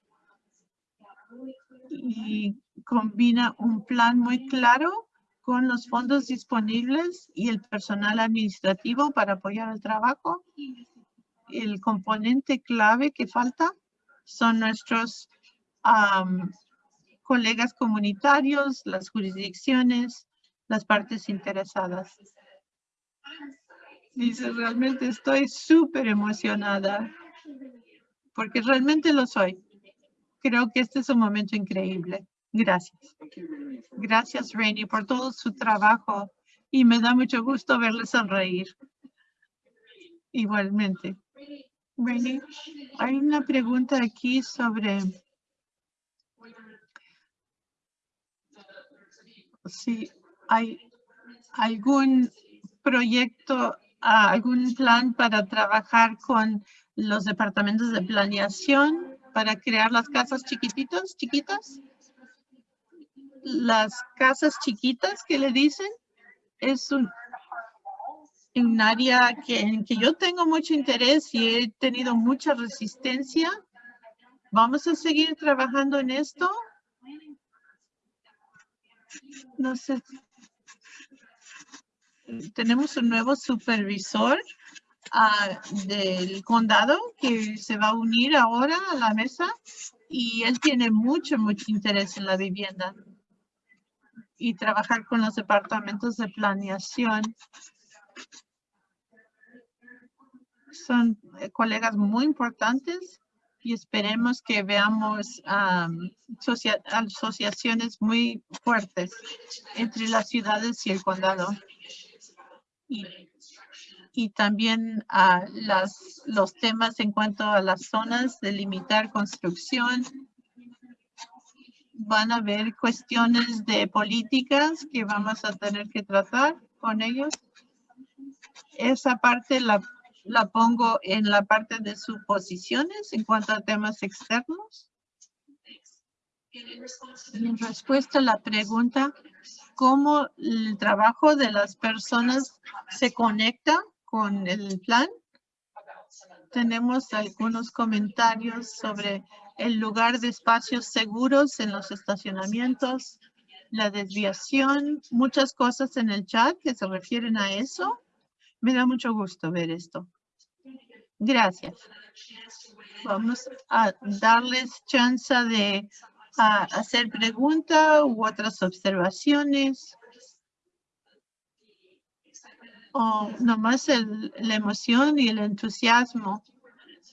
y combina un plan muy claro con los fondos disponibles y el personal administrativo para apoyar el trabajo. El componente clave que falta son nuestros colegas comunitarios, las jurisdicciones, las partes interesadas. Dice, realmente estoy súper emocionada porque realmente lo soy. Creo que este es un momento increíble. Gracias. Gracias, Rainy, por todo su trabajo y me da mucho gusto verle sonreír. Igualmente. Rainy, hay una pregunta aquí sobre si hay algún proyecto, algún plan para trabajar con los departamentos de planeación para crear las casas chiquititas, chiquitas. Las casas chiquitas que le dicen es un, un área que, en que yo tengo mucho interés y he tenido mucha resistencia. Vamos a seguir trabajando en esto. No sé. Tenemos un nuevo supervisor ah, del condado que se va a unir ahora a la mesa y él tiene mucho, mucho interés en la vivienda y trabajar con los departamentos de planeación. Son eh, colegas muy importantes y esperemos que veamos asociaciones muy fuertes entre las ciudades y el condado. Y, y también a las, los temas en cuanto a las zonas de limitar construcción. Van a haber cuestiones de políticas que vamos a tener que tratar con ellos. Esa parte la la pongo en la parte de suposiciones en cuanto a temas externos. en respuesta a la pregunta, ¿cómo el trabajo de las personas se conecta con el plan? Tenemos algunos comentarios sobre el lugar de espacios seguros en los estacionamientos, la desviación, muchas cosas en el chat que se refieren a eso. Me da mucho gusto ver esto. Gracias. Vamos a darles chance de hacer preguntas u otras observaciones. O nomás el, la emoción y el entusiasmo.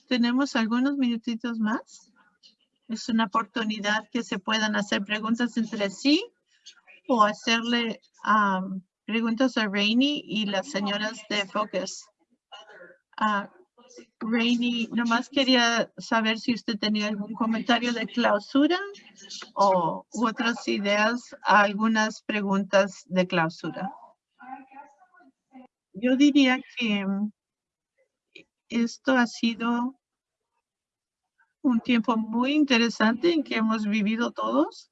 Tenemos algunos minutitos más. Es una oportunidad que se puedan hacer preguntas entre sí o hacerle preguntas a Rainy y las señoras de Focus. Uh, Rainy, nomás quería saber si usted tenía algún comentario de clausura o otras ideas, algunas preguntas de clausura. Yo diría que esto ha sido un tiempo muy interesante en que hemos vivido todos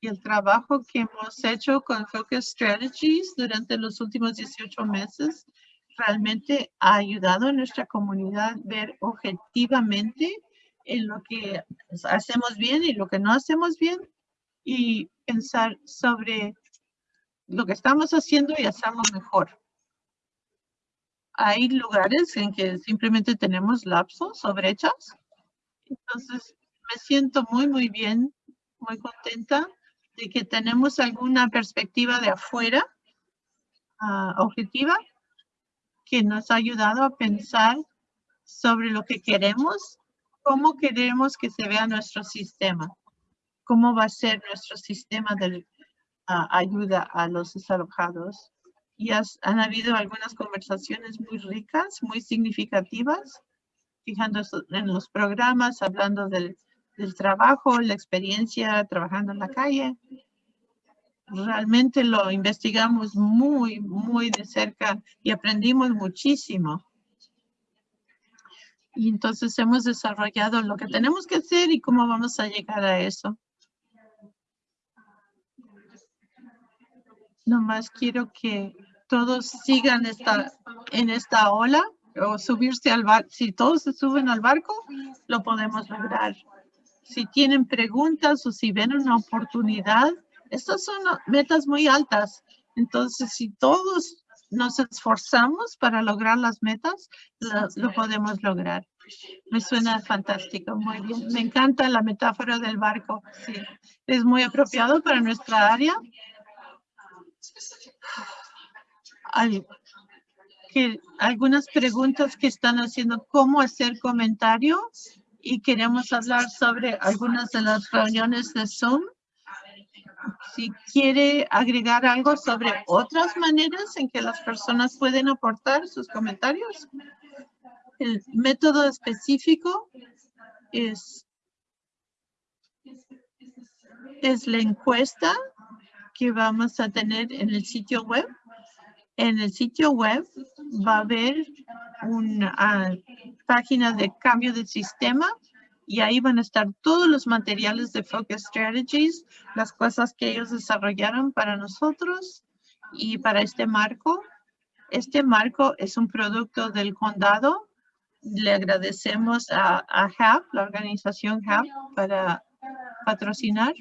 y el trabajo que hemos hecho con Focus Strategies durante los últimos 18 meses realmente ha ayudado a nuestra comunidad ver objetivamente en lo que hacemos bien y lo que no hacemos bien y pensar sobre lo que estamos haciendo y hacemos mejor. Hay lugares en que simplemente tenemos lapsos o brechas. Entonces, me siento muy, muy bien, muy contenta de que tenemos alguna perspectiva de afuera ah, objetiva que nos ha ayudado a pensar sobre lo que queremos, cómo queremos que se vea nuestro sistema, cómo va a ser nuestro sistema de ayuda a los desalojados. Y han habido algunas conversaciones muy ricas, muy significativas, fijándose en los programas, hablando del, del trabajo, la experiencia trabajando en la calle. Realmente lo investigamos muy, muy de cerca y aprendimos muchísimo. Y entonces hemos desarrollado lo que tenemos que hacer y cómo vamos a llegar a eso. Nomás quiero que todos sigan esta, en esta ola o subirse al barco. Si todos se suben al barco, lo podemos lograr. Si tienen preguntas o si ven una oportunidad, estas son metas muy altas. Entonces, si todos nos esforzamos para lograr las metas, lo, podemos lograr. Me suena fantástico, muy bien. Me encanta la metáfora del barco. Sí, es muy apropiado para nuestra área algunas preguntas que están haciendo cómo hacer comentarios y queremos hablar sobre algunas de las reuniones de Zoom. Si quiere agregar algo sobre otras maneras en que las personas pueden aportar sus comentarios. El método específico es, es la encuesta que vamos a tener en el sitio web. En el sitio web va a haber una ah, página de cambio de sistema y ahí van a estar todos los materiales de Focus Strategies, las cosas que ellos desarrollaron para nosotros y para este marco. Este marco es un producto del condado. Le agradecemos a, a HAP, la organización HAP, para patrocinar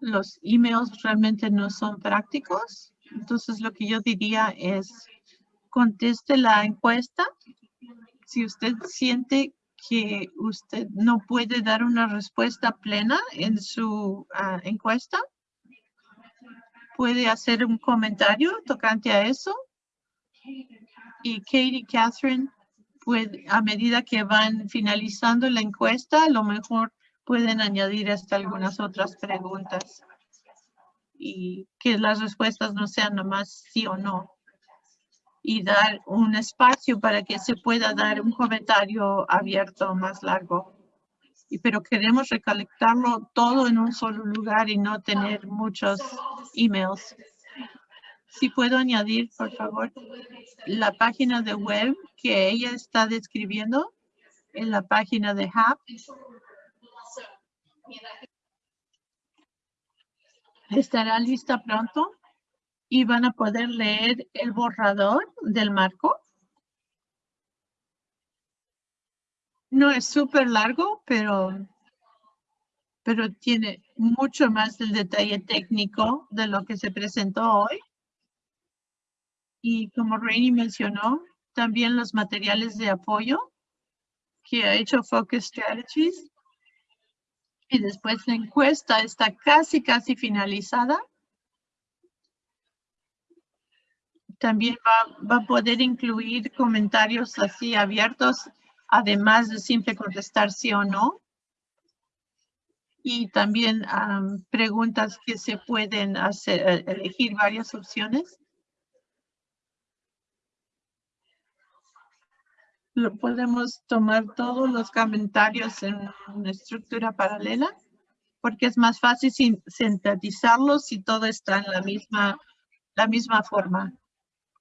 los emails realmente no son prácticos. Entonces, lo que yo diría es conteste la encuesta. Si usted siente que usted no puede dar una respuesta plena en su ah, encuesta, puede hacer un comentario tocante a eso. Y Katie Catherine, a medida que van finalizando la encuesta, a lo mejor pueden añadir hasta algunas otras preguntas y que las respuestas no sean nomás sí o no y dar un espacio para que se pueda dar un comentario abierto más largo. Pero queremos recolectarlo todo en un solo lugar y no tener muchos emails. Si puedo añadir, por favor, la página de web que ella está describiendo en la página de HAP estará lista pronto y van a poder leer el borrador del marco. No es súper largo, pero, pero tiene mucho más del detalle técnico de lo que se presentó hoy. Y como Rainy mencionó, también los materiales de apoyo que ha hecho Focus Strategies y después la encuesta está casi, casi finalizada. También va, a poder incluir comentarios así abiertos, además de siempre contestar sí o no. Y también preguntas que se pueden hacer, eh, elegir varias opciones. podemos tomar todos los comentarios en una estructura paralela porque es más fácil sintetizarlos si todo está en la misma, la misma forma.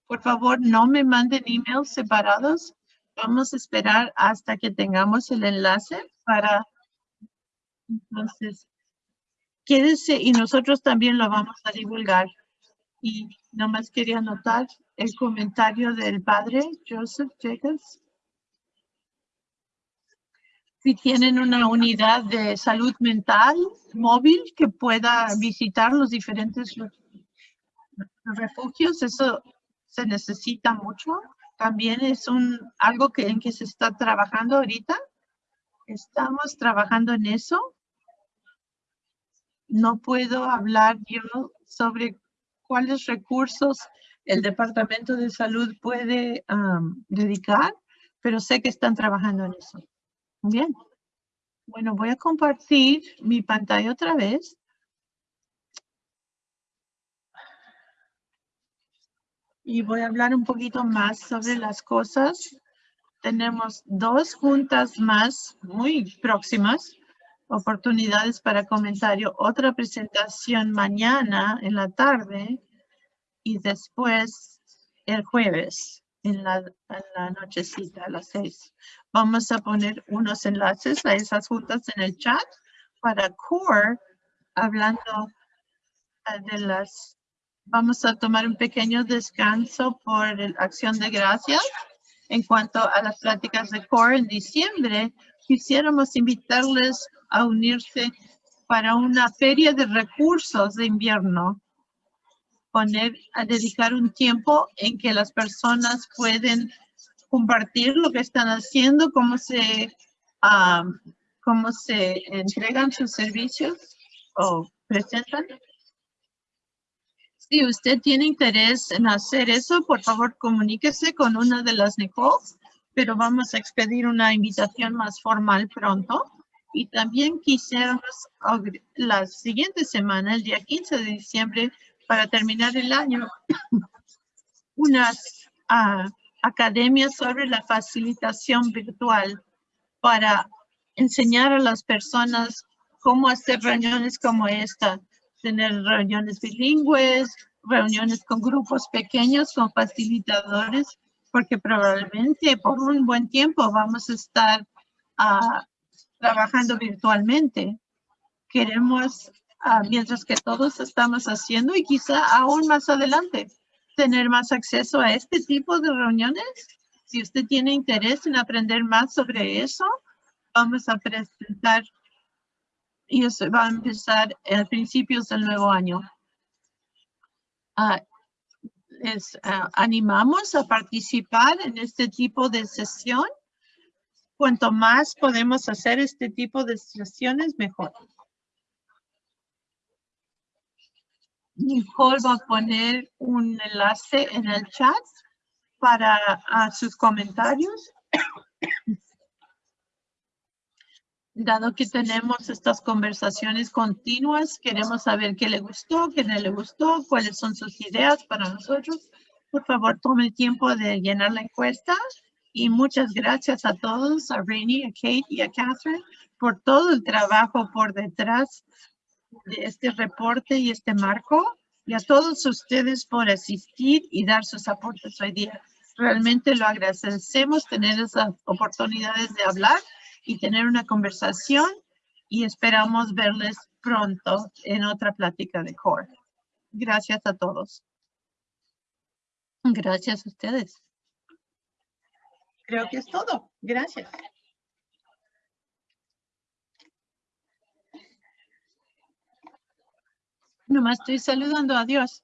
Por favor, no me manden emails separados. Vamos a esperar hasta que tengamos el enlace para... Entonces, quédese y nosotros también lo vamos a divulgar. Y nomás quería anotar el comentario del padre Joseph Jacobs si tienen una unidad de salud mental móvil que pueda visitar los diferentes refugios, eso se necesita mucho. También es un algo que, en que se está trabajando ahorita. Estamos trabajando en eso. No puedo hablar yo sobre cuáles recursos el Departamento de Salud puede dedicar, pero sé que están trabajando en eso. Bien. Bueno, voy a compartir mi pantalla otra vez. Y voy a hablar un poquito más sobre las cosas. Tenemos dos juntas más muy próximas, oportunidades para comentario. Otra presentación mañana en la tarde y después el jueves en la, nochecita a las seis. Vamos a poner unos enlaces a esas juntas en el chat para CORE, hablando eh, de las... Vamos a tomar un pequeño descanso por la acción de gracias. En cuanto a las pláticas de CORE en diciembre, quisiéramos invitarles a unirse para una feria de recursos de invierno poner, a dedicar un tiempo en que las personas pueden compartir lo que están haciendo, cómo se, cómo se entregan sus servicios o presentan. Si usted tiene interés en hacer eso, por favor comuníquese con una de las Nicole, pero vamos a expedir una invitación más formal pronto. Y también quisiéramos la siguiente semana, el día 15 de diciembre, para terminar el año, unas uh, academias sobre la facilitación virtual para enseñar a las personas cómo hacer reuniones como esta, tener reuniones bilingües, reuniones con grupos pequeños, con facilitadores, porque probablemente por un buen tiempo vamos a estar uh, trabajando virtualmente. Queremos Ah, mientras que todos estamos haciendo y quizá aún más adelante tener más acceso a este tipo de reuniones. Si usted tiene interés en aprender más sobre eso, vamos a presentar y eso va a empezar a principios del nuevo año. Ah, les ah, animamos a participar en este tipo de sesión. Cuanto más podemos hacer este tipo de sesiones, mejor. Nicole va a poner un enlace en el chat para sus comentarios. Dado que tenemos estas conversaciones continuas, queremos saber qué le gustó, qué no le gustó, cuáles son sus ideas para nosotros. Por favor, tome el tiempo de llenar la encuesta. Y muchas gracias a todos, a Rainy, a Kate y a Catherine, por todo el trabajo por detrás de este reporte y este marco y a todos ustedes por asistir y dar sus aportes hoy día. Realmente lo agradecemos tener esas oportunidades de hablar y tener una conversación y esperamos verles pronto en otra plática de CORE. Gracias a todos. Gracias a ustedes. Creo que es todo. Gracias. Nomás estoy saludando. Adiós.